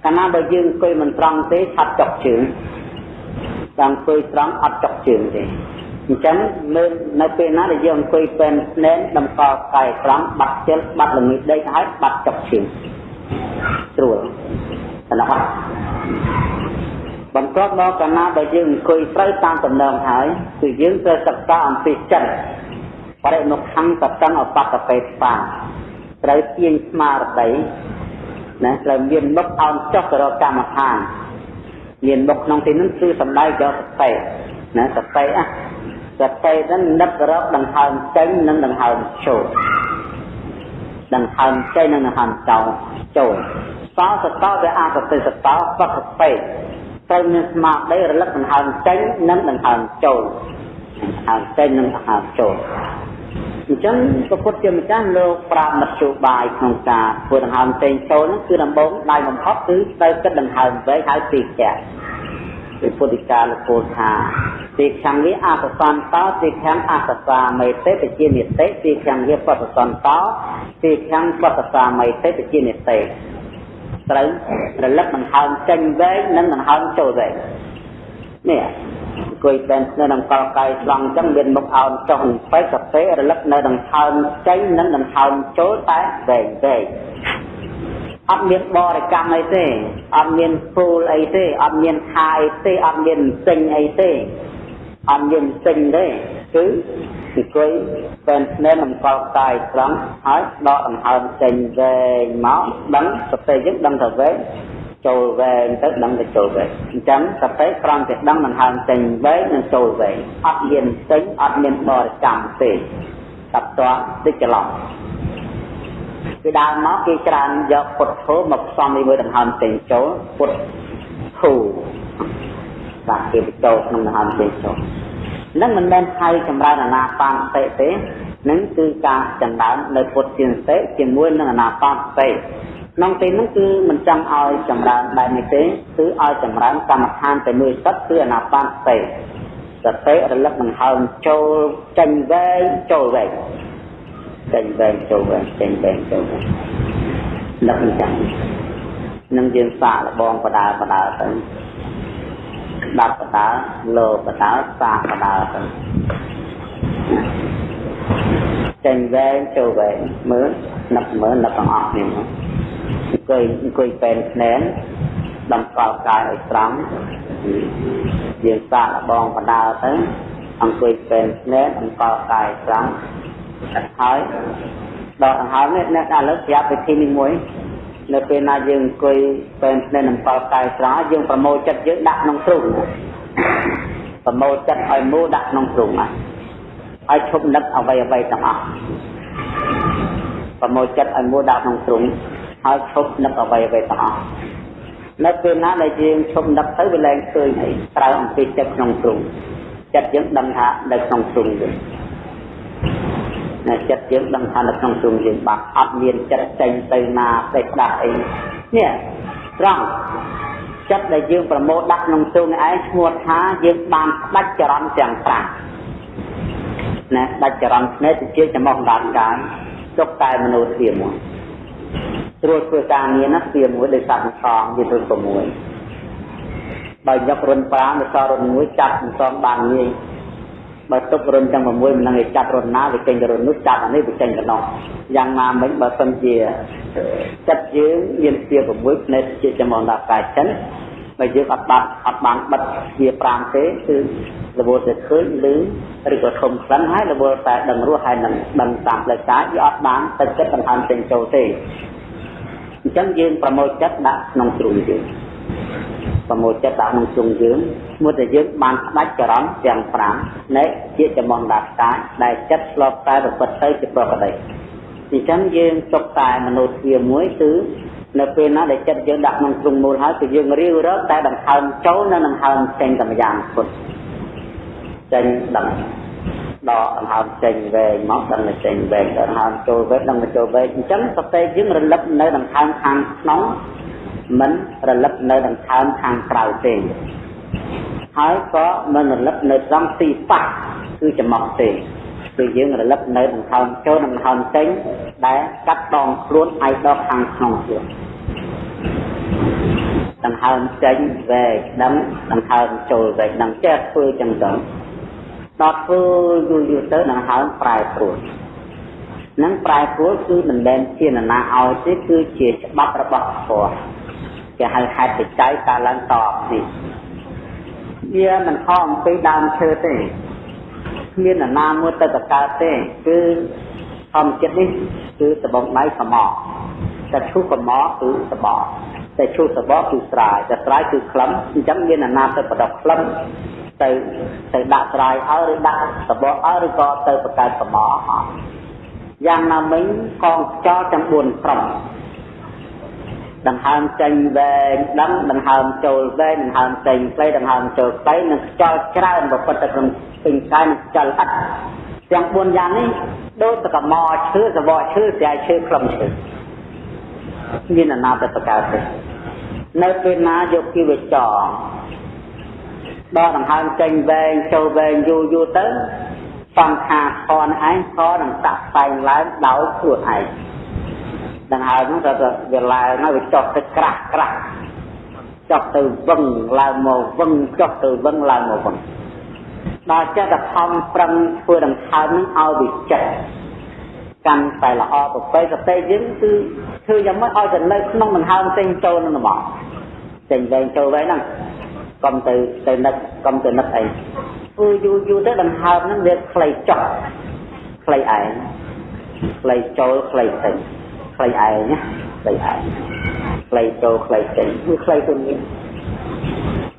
កាលណាបើយើងអង្គុយមិនត្រង់ទេឆាប់ចុកជើង តែអង្គុយត្រង់អត់ចុកជើងទេអញ្ចឹងនៅនៅពេលណាដែលយើងអង្គុយពេនស្នេនតម្កល់កាយត្រង់បាត់ជិលបាត់ល្ងឹតដេកហើយបាត់ចុកជើងស្រួលតែណាបន្ទាប់មកកាលណាបើយើងអង្គុយត្រូវតាមដំណើរហើយគឺយើងត្រូវសិក្សាអំពីចិត្តបរិមុខខੰតតੰអបតបេបាត្រូវទាញស្មារតីណាត្រូវមានមុខអោនចុះទៅរកកម្មដ្ឋាន មានមុខក្នុងទីនោះគឺសំដៅយកសតិណាសតិអាសតិហ្នឹងនឹករកដង្ហើមចេញនិងដង្ហើមចូលដង្ហើមចេញនិងដង្ហើមចូលចូលសោសតោវាអសតិសតោបកពេត្រូវមានស្មារតីរលឹកដង្ហើមចេញនិងដង្ហើមចូលដង្ហើមចេញនិងដង្ហើមចូល អញ្ចឹងព្រះពុទ្ធជាម្ចាស់លោកប្រាប់មធ្យោបាយក្នុងការធ្វើដង្ហើមចេញចូលហ្នឹងគឺដំបូងដៃបំផុតគឺត្រូវគិតដង្ហើមវែងហើយពីកែព្រះពុទ្ធិកាលគោលថាទីខាងនេះអសសន្តោទីខាងអសសាមេតេបជានិតិទីខាងវាបតសន្តោទីខាងបតសាមេតេបជានិតិត្រូវរលឹកដង្ហើមចេញវែងនិងដង្ហើមចូលវែង នេះអង្គុយបែននៅក្នុងកលកាយស្លង់អញ្ចឹងមានមុខអោនចុះបេកកាហ្វេរលឹកនៅដង្ហើមចេញនិងដង្ហើមចូលតែវែងវែងអត់មានបរិកម្មអីទេអត់មានពូលអីទេអត់មានខាអីទេអត់មានសិញអីទេអត់មានសិញទេគឺអង្គុយពេនស្នេហ៍នឹងកលកាយត្រង់ហើយដកដង្ហើមចេញវែងមកដឹងសតិយើងដឹងថាវែង ចូលវែងទៅដឹងទៅចូលវែងអញ្ចឹងសតិត្រង់តែដឹងដង្ហើមចេញវែងនិងចូលវែងអត់មានចេញអត់មានបរិកម្មទេតបតតិចច្រឡំពីដើមមកគេច្រើនយកពុទ្ធធម៌មកផ្សំជាមួយដង្ហើមចេញចូលពុទ្ធធូបាទគេបញ្ចូលក្នុងដង្ហើមចេញចូលនឹងមិនមែនហៅចម្រើនអាណាបានសតិទេនឹងគឺការចម្រើននៅពុទ្ធជាសតិជាមួយនឹងអាណាបានសតិ ក្នុងពេលនោះគឺមិនចង់ឲ្យចម្រើនបែបនេះទេគឺឲ្យចម្រើនកម្មដ្ឋានតែមួយទឹកគឺអាណាបានសតិសតិរលឹកនឹងហើមចូលចេញវែងចូលវែងចេញវែងចូលវែងចេញវែងចូលវែងលឹកអញ្ចឹងនឹងយើងសាកលបងបដាបដាទៅស្ដាប់បដាលោបដាសាកបដាទៅចេញវែងចូលវែងមើលនឹកមើលនឹកទាំងអស់នេះ អង្គុយអង្គុយពេនស្នែនតម្កល់កាយឲ្យត្រង់យើងសាកលបងបដាទៅអង្គុយពេនស្នែនតម្កល់កាយត្រង់ហើយដកដង្ហើមនេះអ្នកឥឡូវប្រាប់វិធីនេះមួយនៅពេលណាយើងអង្គុយពេនស្នេហ៍នឹងផលកាយស្រស់យើងប្រមូលចិត្តយើងដាក់ក្នុងទ្រូងប្រមូលចិត្តឲ្យមូលដាក់ក្នុងទ្រូងហើយឲ្យឈប់នឹកអ្វីអ្វីទាំងអស់ប្រមូលចិត្តឲ្យមូលដាក់ក្នុងទ្រូង ហើយឈប់នឹកអ្វីអ្វីទាំងអស់នៅពេលណាដែលយើងឈប់នឹកទៅវាលែងឃើញអីត្រូវអំពីចិត្តក្នុងទ្រូងចិត្តយើងដឹងថានៅក្នុងទ្រូងយើងណណាចិត្តយើងដឹងថានៅក្នុងទ្រង់យើងបាត់អត់មានចិត្តចេញទៅណាទៅដាស់អីនេះត្រង់ចិត្តដែលយើងប្រមូលដាក់ក្នុងទ្រង់ឯងឈ្មោះថាយើងបានផ្ដាច់ចរន្តទាំង5ណាដាច់ចរន្តភ្នែកទៅជាចំោះដានកាយទុកតែមនុស្សធាមួយ ត្រួតធ្វើការងារណាធាមួយដោយសត្វសងវាទៅ6បើយករុន5ទៅសរុន1ចាប់សងបានងាយបើទុករុនទាំង6មិននឹងឯចាប់រុនណាវាចេញទៅរុននោះចាប់អានេះវាចេញទៅនោះយ៉ាងណាមិញបើសិនជាចិត្តយើងមានជា6ផ្នែកជាចំងដល់កាយចិនបើយើងអត់បាត់អត់បានបិទជា5ទេគឺរវល់តែឃើញឬឬក៏ធំខ្លាំងហើយរវល់តែដឹងរស់ហើយនឹងដឹងតាមផ្លូវកាយវាអត់បានទៅចិត្តដង្ហើមចេញចូលទេអ ញ្ចឹងយើងប្រមូលចិត្តដាក់ក្នុងទ្រូងយើងប្រមូលចិត្តដាក់ក្នុងទ្រូងយើងមួយតែយើងបានផ្ដាច់ចរន្តទាំង5នៃជាចំងដាកាយដែលចិត្តឆ្លប់តែប្រព្រឹត្តទៅជាប្រកបដីអញ្ចឹងយើងទុកតែមនុស្សវាមួយគឺនៅពេលណាដែលចិត្តយើងដាក់ក្នុងទ្រង់មូលហើយគឺយើងរៀវរកតែដង្ហើមចូលនិងដង្ហើមចេញតែម្យ៉ាងពុតចេញដង្ដកដង្ហើមចេញវែងមកដឹងតែចេញវែងដង្ហើមចូលវែងដឹងតែចូលវែងអញ្ចឹងសតិយើងរលឹកនៅដង្ហើមខាងក្នុងមិនរលឹកនៅដង្ហើមខាងក្រៅទេហើយក៏មិនរលឹកនៅត្រង់ទីប៉ះគឺចំមកទេគឺយើងរលឹកនៅដង្ហើមចូលនិងដង្ហើមចេញដែលកាត់ដងខ្លួនឲ្យដល់ខាងក្នុងខ្លួនដង្ហើមចេញវែកដឹងដង្ហើមចូលវែកដឹងចេះធ្វើចឹងទៅ ដល់ធ្វើយូរយូរទៅដង្ហើមប្រែប្រួលនឹងប្រែប្រួលគឺមិនមែនជានរណាឲ្យទេគឺជាច្បាប់របស់ធម៌គេហៅហេតុបច្ច័យកើតឡើងតបនេះវាមិនខំអំពីដើមឈើទេគ្មាននរណាមួយទៅតកើតទេគឺធម្មជាតិនេះគឺដបងដៃសមតែឈូសសមគឺសបកតែឈូសសបកគឺស្រាយតែស្រាយគឺក្លឹមអញ្ចឹងមានអាណាទៅបដកក្លឹម ទៅទៅដាក់ស្រាយឲ្យឬដាក់សបកឲ្យឬក៏ទៅបង្កើតសមយ៉ាងណាមិញកងខ្យល់ទាំង4ក្រុមដង្ហើមចេញវែងដឹងដង្ហើមចូលវែងដង្ហើមចេញខ្លីដង្ហើមចូលខ្លីនឹងខ្យល់ច្រើនប្រពុតទៅក្នុងពេញកាយនឹងខ្យល់ឥតទាំង4យ៉ាងនេះដូចតកមឈើសបកឈើស្រាយឈើខ្លឹមឈើមានអនាគតកើតទេនៅពេលណាយកជីវចរ ដល់ដង្ហើមចេញវែងចូលវែងយូរយូរទៅសង្ខារខនឯងក៏នឹងតាក់តែងឡើងដោយខ្លួនឯងដង្ហើមហ្នឹងទៅវាឡើងហើយវាចុះទៅក្រាស់ក្រាស់ចុះទៅវឹងឡើងមកវឹងចុះទៅវឹងឡើងមកវឹងដល់ចិត្តតែខំប្រឹងធ្វើដង្ហើមនឹងឲ្យវាចិត្តកាន់តែល្អប្រពៃសតិយើងគឺធ្វើយ៉ាងម៉េចឲ្យទៅនៅក្នុងដង្ហើមចេញចូលនឹងមកចេញវែងចូលវែងហ្នឹង កុំទៅទៅនឹកកុំទៅនឹកអីធ្វើយូរយូរទៅដង្ហើមហ្នឹងវាខ្លីចុះខ្លីឯងខ្លីចូលខ្លីចេញខ្លីឯងណាខ្លីឯងខ្លីចូលខ្លីចេញវាខ្លីទៅនេះ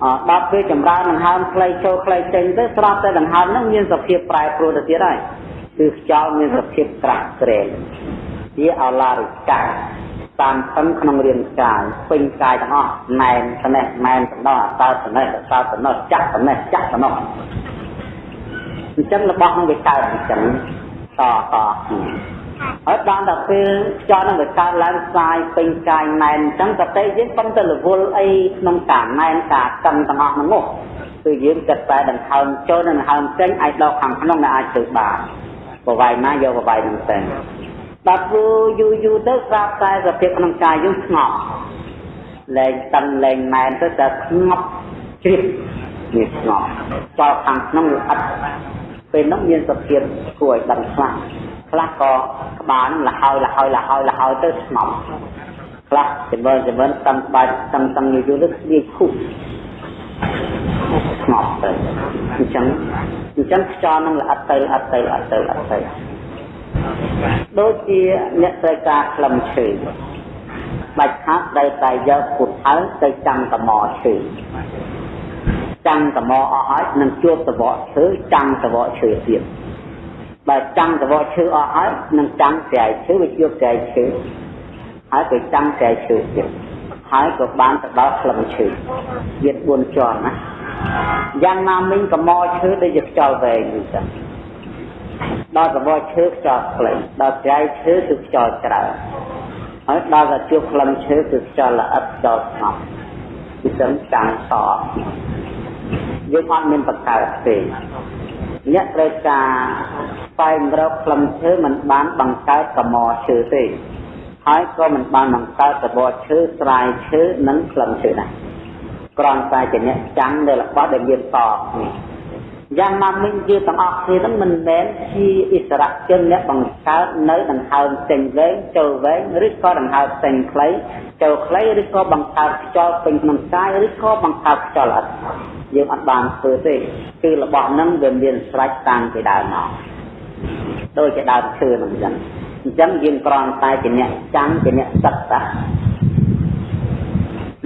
អដល់ពេលចម្រើនដង្ហើមខ្លីចូលខ្លីចេញទៅស្រាប់តែដង្ហើមហ្នឹងមានសភាពប្រែប្រួលទៅទៀតហើយគឺខ្យល់មានសភាពក្រាស់ក្រែងជាអឡារិកា តាមស្ទឹងក្នុងរាងកាយពេញកាយទាំងអស់ណែនត្នេះណែនតំណអតើត្នេះអតើត្នោះចាក់ត្នេះចាក់ត្នោះអញ្ចឹងរបស់នឹងវាកើតអញ្ចឹងតតហើយដល់ដល់ពេលខ្យល់នឹងវាកើតឡើងស្ាយពេញកាយណែនអញ្ចឹងសតិយើងប៉ុន្តែរវល់អីក្នុងការណែនការកឹងទាំងអស់ហ្នឹងគឺយើងគិតតែដង្ហើមចូលនិងដង្ហើមចេញអាចដល់ខាងក្នុងដែលអាចធ្វើបានប្រវាយណាយកប្រវាយនឹងទៅ ដល់ធ្វើយូរយូរទៅស្រាប់តែសភាពក្នុងកាយយើងស្ងប់លែងតឹងលែងណែនទៅតែស្ងប់ជ្រាបវាស្ងប់ចោលខាងក្នុងវាអត់ពេលនោះមានសភាពគួរឲ្យដឹងខ្លះខ្លះក៏ក្បាលលហើយលហើយលហើយលហើយទៅស្ងប់ខ្លះចម្រើនចម្រើនតាំងក្បាលតាំងតាំងយូរយូរទៅស្ងៀកឈុបស្ងប់ទៅអញ្ចឹងអញ្ចឹងខ្យល់នឹងល្អិតទៅល្អិតទៅល្អិតទៅល្អិតទៅ ដូចជាអ្នកត្រូវការក្លឹមឈើបាច់ខាត់ត្រូវតែយកពុទ្ធអើទៅចាំកមឈើចាំកមអស់ហើយនឹងជួបសវកឈើចាំសវកឈើទៀតបើចាំសវកឈើអស់ហើយនឹងចាំស្រែឈើវាជួបស្រែឈើហើយទៅចាំស្រែឈើទៀតហើយក៏បានទៅដល់ក្លឹមឈើវា4ជាន់ណាយ៉ាងណាមិញកមឈើដូចជាខ្យល់វែងអញ្ចឹង ដល់សបឈើខ្យល់ក្លែងដល់ត្រៃឈើគឺខ្យល់ច្រើនហើយដល់តែជួបក្លិនឈើគឺខ្យល់ល្អិតខ្យល់ស្ងប់គឺចឹងចាំងសយើងអត់មានបកកើតទេអ្នកត្រូវការស្វែងរកក្លិនឈើមិនបានបង្កើតកម្មឈើទេហើយក៏មិនបានបង្កើតសបឈើស្រាយឈើនិងក្លិនឈើដែរគ្រាន់តែជាអ្នកចាំងនៅរបស់ដែលមានតនេះ យ៉ាងណាមិញយើងទាំងអស់គ្នាហ្នឹងមិនមែនជាអិសរជនអ្នកបង្កើតនៅដង្ហើមផ្សេងវែងចូលវែងឬក៏ដង្ហើមផ្សេងខ្លីចូលខ្លីឬក៏បង្កើតខ្យល់ពេញក្នុងកាយឬក៏បង្កើតខ្យល់អត់យើងអត់បានធ្វើទេគឺរបស់ហ្នឹងវាមានស្រេចតាំងពីដើមមកដូចជាដើមឈើហ្នឹងអញ្ចឹងអញ្ចឹងយើងគ្រាន់តែជាអ្នកចាំងជាអ្នកសិក្សា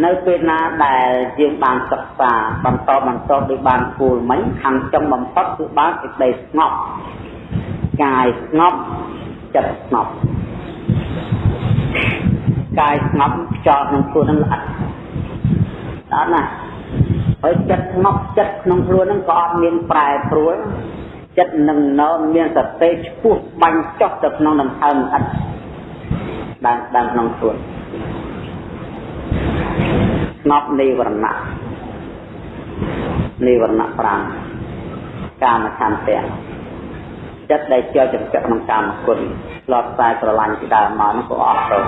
នៅពេលណាដែលយើងបានសិក្សាបន្តបន្តដោយបានគូលមិញខាងចុងបំផុតគឺបានសេចក្តីស្ងប់កាយស្ងប់ចិត្តស្ងប់កាយស្ងប់ខ្យល់ក្នុងខ្លួននឹងល្អិតអត់ណាហើយចិត្តស្ងប់ចិត្តក្នុងខ្លួននឹងក៏អត់មានប្រែប្រួលចិត្តនឹងនៅមានសតិឆ្ពោះបាញ់ចុះទៅក្នុងដង្ហើមល្អិតដើមដើមក្នុងខ្លួន ស្ងប់នៃវរណៈនៃវរណៈ5កាមឆន្ទៈចិត្តដែលជាប់ចំពាក់ក្នុងកាមគុណឆ្លត់តែស្រឡាញ់ពីដើមមកនោះក៏អត់ទៅ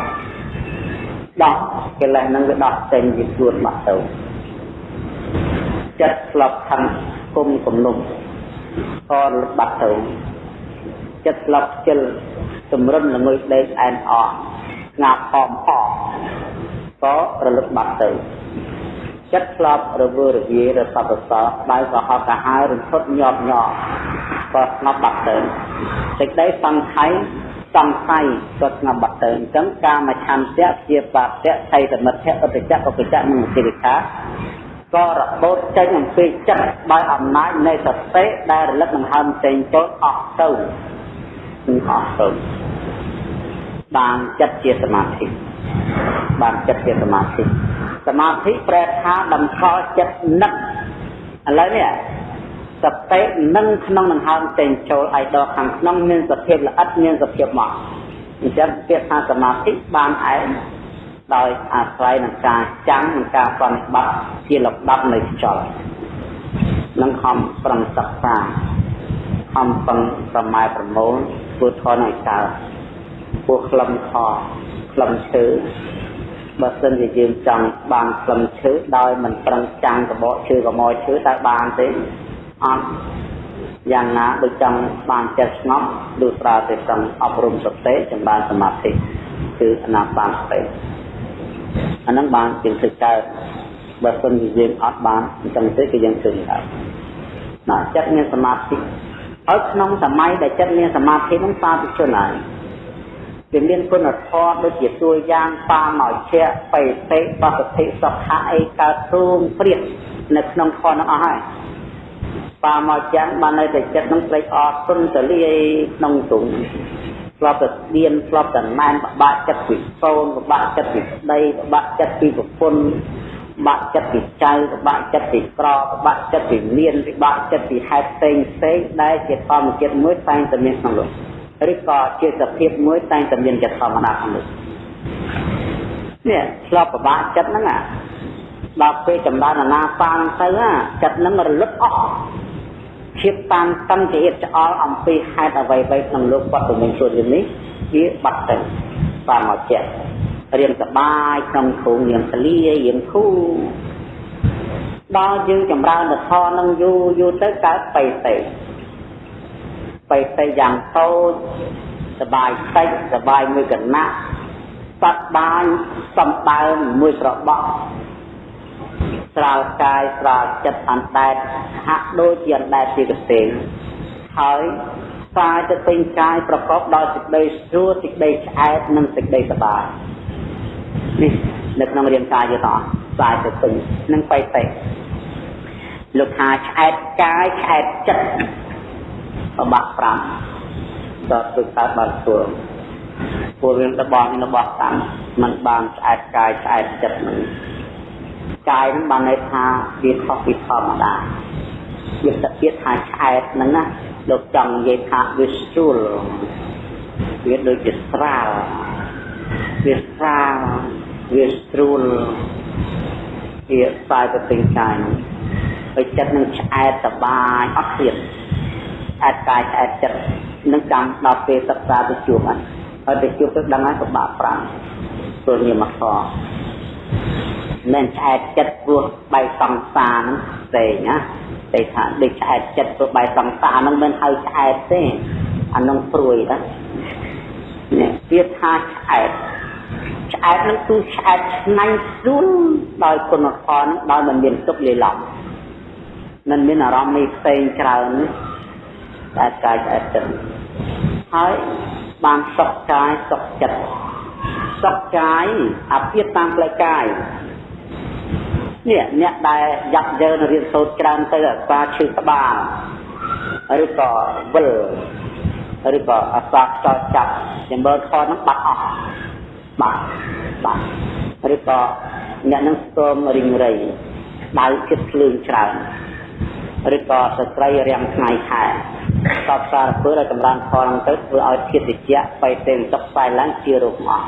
ដោះកិលេសនឹងវាដោះចេញពីខ្លួនមកទៅចិត្តស្លប់ខំគុំគំនុំក៏លុបបាត់ទៅចិត្តស្លប់ជិលសម្រិនល្ងុយដេកអែនអស់ស្ងាប់ផមផ ក៏រលឹកបាត់ទៅចិត្តស្លាប់រវើរវាយរសពសោដៅក៏ហត់កាហាយរន្ធត់ញាប់ញ័រក៏ស្ងប់បាត់ទៅសេចក្តីសង្ខ័យសង្ខ័យក៏ស្ងប់បាត់ទៅអញ្ចឹងកាមឆន្ទៈជាបាតៈថៃសមិទ្ធៈឧបចៈឧបចៈនិងសិរិខាក៏របូតចេញអំពីចិត្តដោយអំណាចនៃសតិដែលរលឹកនឹងហើមចេញចូលអស់ទៅគឺអស់ទៅ បានចិត្តជាសមាធិបានចិត្តជាសមាធិសមាធិប្រែថាតម្កល់ចិត្តនឹកឥឡូវនេះសតិនឹងក្នុងដង្ហើមចេញចូលឲ្យដល់ខាងក្នុងមានសភាពល្អិតមានសភាពមកអញ្ចឹងពាក្យថាសមាធិបានឯងដោយអាស្រ័យនឹងការចាំងនិងការប្រតិបត្តិជាលំដាប់នៃខ្យល់នឹងខំប្រឹងសិក្សាខំប្រឹងប្រម៉ែប្រមូលធ្វើធនឲ្យកើត ពួកក្លឹមខក្លឹមឈើបើសិនជាយើងចង់បានក្លឹមឈើដោយមិនប្រឹងចាំងកបកឈើកមកឈើតើបានទេអត់យ៉ាងណាដូចចង់បានចិត្តស្ងប់ដូចប្រើតែប្រឹងអប់រំសតិចម្រើនសមាធិគឺអនាបានសតិអានឹងបានជាធ្វើកើតបើសិនជាយើងអត់បានអញ្ចឹងទេគឺយើងធ្វើកើតណាចិត្តមានសមាធិហើយក្នុងសម័យដែលចិត្តមានសមាធិនឹងសាធុជនហើយ វាមានគុណធម៌ដូចជាតួយ៉ាងបាមកជាបេតិបសទ្ធិសុខៈអីកើតទូងព្រាតនៅក្នុងខនោះអស់ហើយបាមកចាំបាននៅតែចិត្តនឹងត្រេកអរទុនទលាយក្នុងទុំស្លាប់តែស្ទៀនស្លាប់តែណែនបបាក់ចិត្តពីសូនបបាក់ចិត្តពីស្ដីបបាក់ចិត្តពីប្រពន្ធបាក់ចិត្តពីចៅបបាក់ចិត្តពីក្របបាក់ចិត្តពីមានបបាក់ចិត្តពីហេតុផ្សេងផ្សេងដែលជាធម្មជាតិមួយតែងតែមានក្នុងលោក ឬក៏ជាសភាពមួយតែងតែមានចិត្តធម្មតាក្នុងនេះនេះឆ្លប់ប្របាក់ចិត្តហ្នឹងអាដល់ពេលចម្រើនអាណាសានទៅចិត្តហ្នឹងរលឹកអស់ភាពតានតឹងជាអៀតឆ្អល់អំពីហេតុអ្វីៗក្នុងលោកគាត់ពមង្គលនេះវាបាត់ទៅតាមមកចិត្តរៀនសបាយក្នុងធូងរៀនសលារៀនធូដល់យើងចម្រើនទៅធរនឹងយូរយូរទៅកើតបៃតេ បេតិយ៉ាងតូចសបាយតិចសបាយមួយកណៈសត្វបាញសំដើមមួយស្របក់ស្រាលកាយស្រាលចិត្តអណ្ដែតហាក់ដូចជាអណ្ដែតជាកទេងហើយកាយទៅពេញកាយប្រកបដោយសេចក្តីស្រួលសេចក្តីឆ្អែតនិងសេចក្តីសប្បាយនេះនៅក្នុងរាងកាយយើងតោះកាយទៅពេញនឹងបៃតេលោកថាឆ្អែតកាយឆ្អែតចិត្ត បបាក់5ដល់ធ្វើកើតបានធ្វើពួករឿងរបស់របស់តាមมันបានឆ្អែតកាយឆ្អែតចិត្តនឹងកាយនឹងបានន័យថាវាខុសពីធម្មតាវាសទៀតថាឆ្អែតហ្នឹងណាលោកចង់និយាយថាវាស្រួលវាដូចជាស្រាលវាស្រាលវាស្រួលវាស្អាយទៅពេញកាយហើយចិត្តនឹងឆ្អែតសបាយអត់ទៀត ឆ្អែតកាយឆ្អែតចិត្តនឹងចាំដល់ពេលសិក្សាទៅជួបហ្នឹងហើយទៅជួបទៅដឹងហើយពិបាកប្រាំព្រោះញាមខមិនឆ្អែតចិត្តព្រោះបៃសង្សារហ្នឹងផ្សេងណាតែថាដូចឆ្អែតចិត្តព្រោះបៃសង្សារហ្នឹងមិនហៅឆ្អែតទេអានោះព្រួយណានេះវាថាឆ្អែតឆ្អែតនឹងគឺឆ្អែតឆ្ងាញ់ស្រួលដោយគុណធម៌នឹងដោយមិនមានទុកលាលំមិនមានអារម្មណ៍នេះផ្សេងច្រើន តែកាយឆ្អែតចិត្តហើយបានសុខកាយសុខចិត្តសុខកាយអាភិបតាមផ្លូវកាយនេះអ្នកដែលយ៉ាប់យើងរៀនសូត្រច្រើនទៅអាសាឈឺក្បាលឬក៏វិលឬក៏អាសាខ្យល់ចាប់ចម្បើខហ្នឹងបាត់អស់បាត់បាត់ឬក៏អ្នកនឹងស្គមរីងរៃដៅចិត្តភ្លើងច្រើនឬក៏ស្ត្រីរាំងថ្ងៃខែ តបសារពើឲ្យចម្រើនផលទៅធ្វើឲ្យធាតុតិចបៃតេងសុខស្វែងឡើងជារោគអស់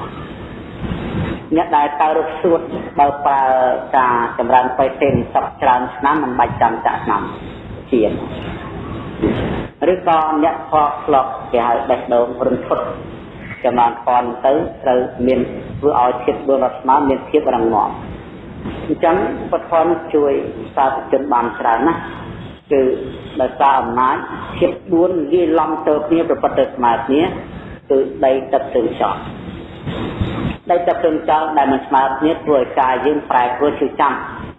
អ្នកដែលតើរកសួតបើប្រើការចម្រើនបៃតេងសុខច្រើនឆ្នាំមិនបាច់ចាំចាក់ឆ្នាំជាឬក៏អ្នកខកស្លុកគេហៅបេះដូងរន្ធត់ចម្រើនផលទៅត្រូវមានធ្វើឲ្យធាតុ4រដ្ឋស្មើមានភាពរឹងមាំអញ្ចឹងពធនជួយសាធុជនបានច្រើនណាស់ គឺដោយសារអំណាចភាព4លាយឡំទៅគ្នាប្រព្រឹត្តទៅស្មើគ្នាគឺដីទឹកទឹកចោលដីទឹកទឹកចោលដែលមិនស្មើគ្នាធ្វើឲ្យកាយយើងប្រែប្រួលជឿចាំ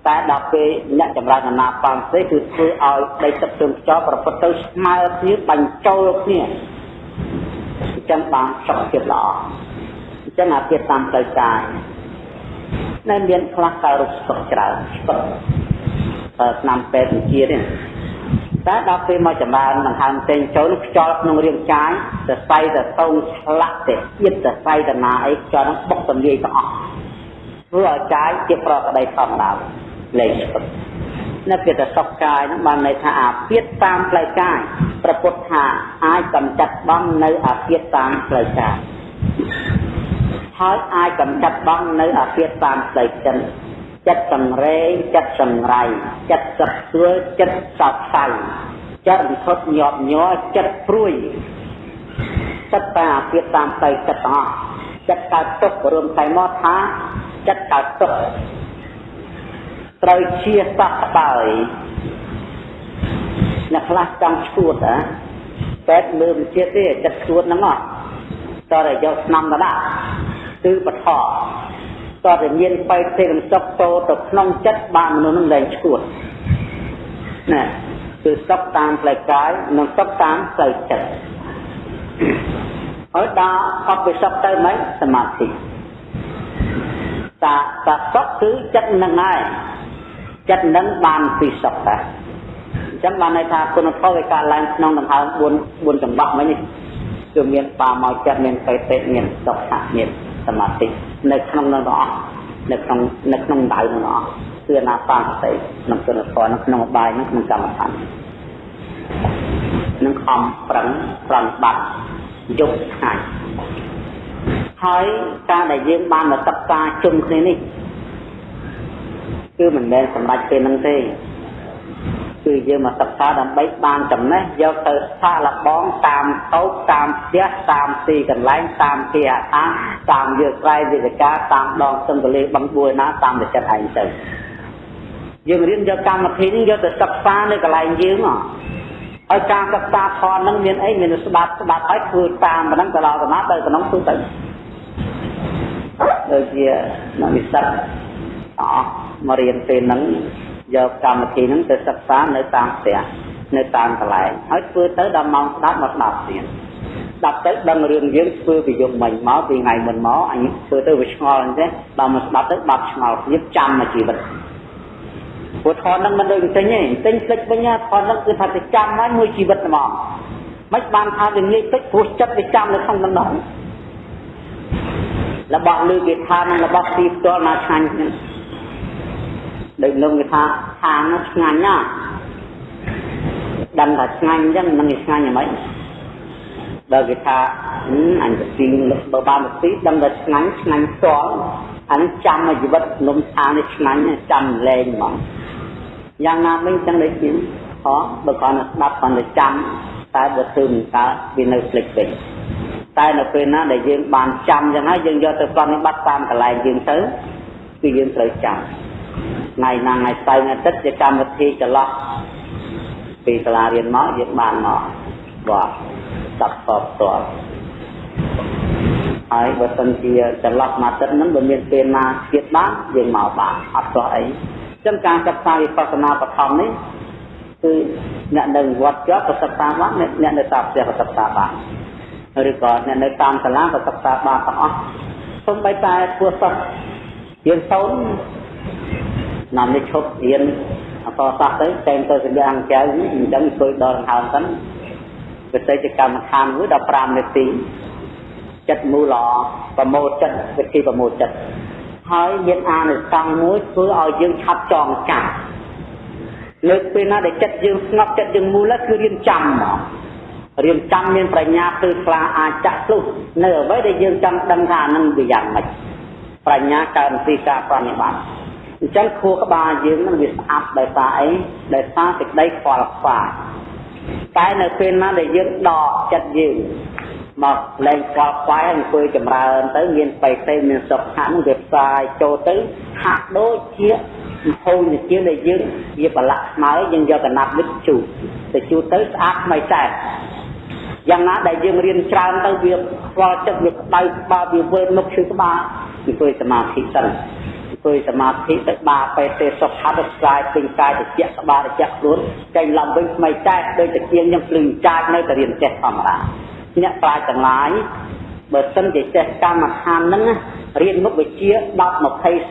តែដល់ពេលអ្នកចម្រើនអាណាបានទេគឺធ្វើឲ្យដីទឹកទឹកចោលប្រព្រឹត្តទៅស្មើគ្នាបញ្ចូលគ្នាអញ្ចឹងបានសុខភាពល្អអញ្ចឹងអាភាពតាមផ្លូវកាយនៅមានខ្លះកើតរោគសុខច្រើនស្ពឹកឆ្នាំពេទ្យវិទ្យានេះ តែដល់ពេលមកចម្រើនដង្ហើមផ្សេងចូលខ្យល់ក្នុងរាងកាយសរសៃទៅតោងឆ្លាក់ទៅទៀតសរសៃតាណាអីខ្យល់នឹងបុកទលាយទាំងអស់ធ្វើឲ្យកាយជាប្រកដីធម្មតាលេងស្ពឹកនៅពេលតែសុខកាយហ្នឹងបានន័យថាអាពាតតាមផ្លូវកាយប្រពុតថាអាចកំចាត់បងនៅអាពាតតាមផ្លូវកាយហើយអាចកំចាត់បងនៅអាពាតតាមផ្លូវចិត្ត ចិត្តសង្រេងចិត្តសង្រៃចិត្តសឹកស្រួលចិត្តសោកសៅចិត្តរន្ធត់ញាប់ញ័រចិត្តព្រួយចិត្តតាពាក្យតាមទៅចិត្តទាំងអស់ចិត្តកើតទុករួមតែមកថាចិត្តកើតទុកត្រូវជាសះក្បាយអ្នកខ្លះចង់ឈួតហ៎តែមើលមិនជាតិទេចិត្តឈួតហ្នឹងអត់តើយកស្នំទៅដាក់គឺបថ តើតែមានបៃទេរំសុខតទៅក្នុងចិត្តបានមនុស្សនឹងលែងឈួតណាគឺសុខតាមផ្លូវកាយនិងសុខតាមផ្លូវចិត្តហើយដល់អបិសុខទៅមិនសមាធិតាតាសុខគឺចិត្តនឹងហើយចិត្តនឹងបានពីសុខដែរអញ្ចឹងបានន័យថាគុណធម៌វាកើតឡើងក្នុងដង្ហើម4 4ចង្វាក់មិញនេះគឺមានបាមកចិត្តមានបេតិមានសុខៈមាន សមាធិនៅក្នុងនឹងទាំងអស់នៅក្នុងនៅក្នុងដៅនឹងទាំងអស់គឺអនាបានសតិក្នុងគុណធម៌នៅក្នុងបាយនឹងក្នុងកម្មដ្ឋាននឹងខំប្រឹងប្រំបាត់យប់ថ្ងៃហើយការដែលយើងបានមកសិក្សាជុំគ្នានេះគឺមិនមែនសម្រាប់ពេលហ្នឹងទេ គឺយើងមកសិក្សាដើម្បីបានចំណេះយកទៅសាកល្បងតាមតោកតាមផ្ទះតាមទីកន្លែងតាមទីអាហារតាមយកស្រ័យវិទ្យាតាមដងសង្កលេបឹងបួយណាតាមតែចិត្តឯងទៅយើងរៀនយកកម្មវិធីនេះយកទៅសិក្សានៅកន្លែងយើងហ៎ហើយការសិក្សាធម៌ហ្នឹងមានអីមានស្ដាប់ស្ដាប់ហើយធ្វើតាមប៉ុណ្ណឹងទៅដល់កណាទៅក្នុងទូទៅដូចជាអ្នកវិសិទ្ធអស់មករៀនពេលហ្នឹង យកកម្មវិធីហ្នឹងទៅសិក្សានៅតាមផ្ទះនៅតាមកន្លែងហើយធ្វើទៅដល់ម៉ោងស្ដាប់មកស្ដាប់ទៀតស្ដាប់ទៅដឹងរឿងយើងធ្វើពីយប់មិញមកពីថ្ងៃមុនមកអញធ្វើទៅវាឆ្ងល់អញ្ចឹងដល់មកស្ដាប់ទៅបាត់ឆ្ងល់ទៀតចាំមកជីវិតព្រោះថនហ្នឹងមិនដូចទិញទេទិញភ្លេចវិញថនហ្នឹងគឺថាទៅចាំហើយមួយជីវិតហ្មងមិនបានថាវាងាយតិចព្រោះចិត្តវាចាំនៅក្នុងដំណងរបស់លឺគេថានឹងរបស់ទីផ្ទាល់មកឆ្ងាញ់ហ្នឹង ដូចនឹងគេថាខាងនោះឆ្ងាញ់ណាស់ដឹងថាឆ្ងាញ់អញ្ចឹងមិនឆ្ងាញ់យ៉ាងម៉េចដល់គេថាអញទៅទីបើបានទៅទីដឹងថាឆ្ងាញ់ឆ្ងាញ់ផ្ទាល់អានេះចាំឲ្យជីវិតនំថានេះឆ្ងាញ់ចាំលែងហ្មងយ៉ាងណាវិញចឹងដូចជាហ៎បើគាត់ស្ដាប់គាត់ទៅចាំតែបើធ្វើមិនកើតវានៅភ្លេចវិញតែនៅពេលណាដែលយើងបានចាំចឹងហើយយើងយកទៅប្រតិបត្តិតាមកន្លែងយើងទៅគឺយើងត្រូវចាំ ថ្ងៃណាថ្ងៃស្អែកថ្ងៃទឹកជាកម្មវិធីចន្លោះពីសាលារៀនមកយើងបានមកបាទស្ដាប់តបតបហើយបើសិនជាចន្លោះមួយទឹកហ្នឹងបើមានពេលណាទៀតបានយើងមកបានអត់ទោះអីចឹងការសិក្សាវិបស្សនាបឋមនេះគឺអ្នកនៅវត្តជាប់ក៏សិក្សាបានអ្នកនៅតាមផ្ទះក៏សិក្សាបានឬក៏អ្នកនៅតាមសាលាក៏សិក្សាបានទាំងអស់សូម្បីតែធ្វើសិស្សរៀនសូ នណាំនេះឈប់រៀនអកសាស្ត្រទៅតែងទៅសម្រាប់អង្គចៅអញ្ចឹងធ្វើដល់ដង្ហើមទៅវិស័យកម្មដ្ឋានមួយដល់5នាទីចិត្តមូលល្អប្រមូលចិត្តវិធីប្រមូលចិត្តហើយមានអានិសង្សមួយធ្វើឲ្យយើងឆាប់ចងចាំលើកពេលណាដែលចិត្តយើងស្ងប់ចិត្តយើងមូលគឺរៀនចាំមករៀនចាំមានប្រាជ្ញាគឺខ្លាអាចចាក់ភ្លុះនៅអ្វីដែលយើងចង់ដឹងថានឹងវាយ៉ាងម៉េចប្រាជ្ញាកើតពីការប្រតិបត្តិ អញ្ចឹងខួរក្បាលយើងនឹងវាស្អាប់ដោយសារអីដោយសារសេចក្តីខ្វល់ខ្វាយតែនៅពេលណាដែលយើងដកចិត្តយើងមកលែងខ្វល់ខ្វាយអង្គុយចម្រើនទៅមានបេតិមានសុខៈនឹងវាផ្សាយចូលទៅហាក់ដូចជាហូរនិជាដែលយើងវាប្រឡាក់ស្មើយើងយកកណាត់វិទ្ជូទៅជូតទៅស្អាតថ្មីតែយ៉ាងណាដែលយើងរៀនច្រើនទៅវាខ្វល់ចិត្តវាក្តៅក្បាលវាវិលមុខឈឺក្បាលអង្គុយសមាធិសិន អង្គុយសមាធិទៅបាបេទេសុខៈទៅស្រាយពេញកាយតិចក្បាលតិចខ្លួនចេញឡើងវិញថ្មីតែដូចតែជាងខ្ញុំភ្លឺចាចនៅតែរៀនចេះធម្មតាអ្នកប្រាជ្ញទាំងឡាយបើសិនជាចេះកម្មដ្ឋានហ្នឹងរៀនមុខវិជ្ជា10 20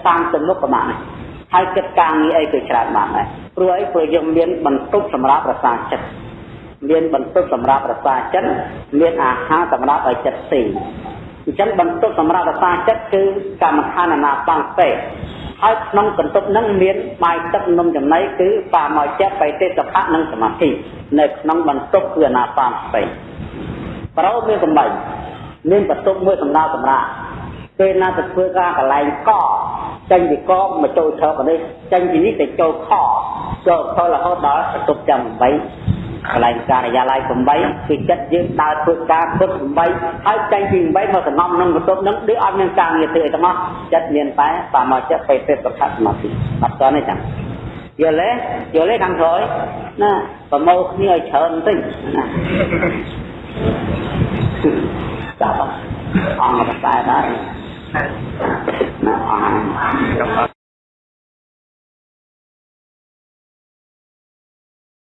30មុខក៏បានដែរហើយគិតការងារអីក៏ច្រើនបានដែរព្រោះអីព្រោះយើងមានបន្ទប់សម្រាប់រសាចិត្តមានបន្ទប់សម្រាប់រសាចិត្តមានអាហារសម្រាប់ឲ្យចិត្តស៊ី អញ្ចឹងបន្ទប់សម្រាប់រសាចិត្តគឺកម្មដ្ឋានអនាបាំងពេហើយក្នុងបន្ទប់ហ្នឹងមានបាយទឹកនំចំណីគឺបាមកចិត្តបៃតេសភៈនិងសមាធិនៅក្នុងបន្ទប់គឺអនាបាំងពេប្រោមានកំបីមានបន្ទប់មួយសម្រាប់សម្រាប់ពេលណាទៅធ្វើការកន្លែងកចេញពីកមកចូលឈរនេះចេញពីនេះទៅចូលខចូលខរហូតដល់បន្ទប់ចាំ8 កន្លែងការិយាល័យ8គឺចិត្តយើងដើរធ្វើការពុត8ហើយចេញពី8មកសំណំនឹងបន្ទប់នឹងដូចអត់មានការងារធ្វើអីទាំងអស់ចិត្តមានតែបាមកចិត្តពេលពេលប្រកាសសមាធិអត់តនេះចឹងយល់ទេយល់ទេខាងក្រោយណាប្រមូលគ្នាឲ្យច្រើនបន្តិចណាចាប់អង្គបតែដែរណាអង្គ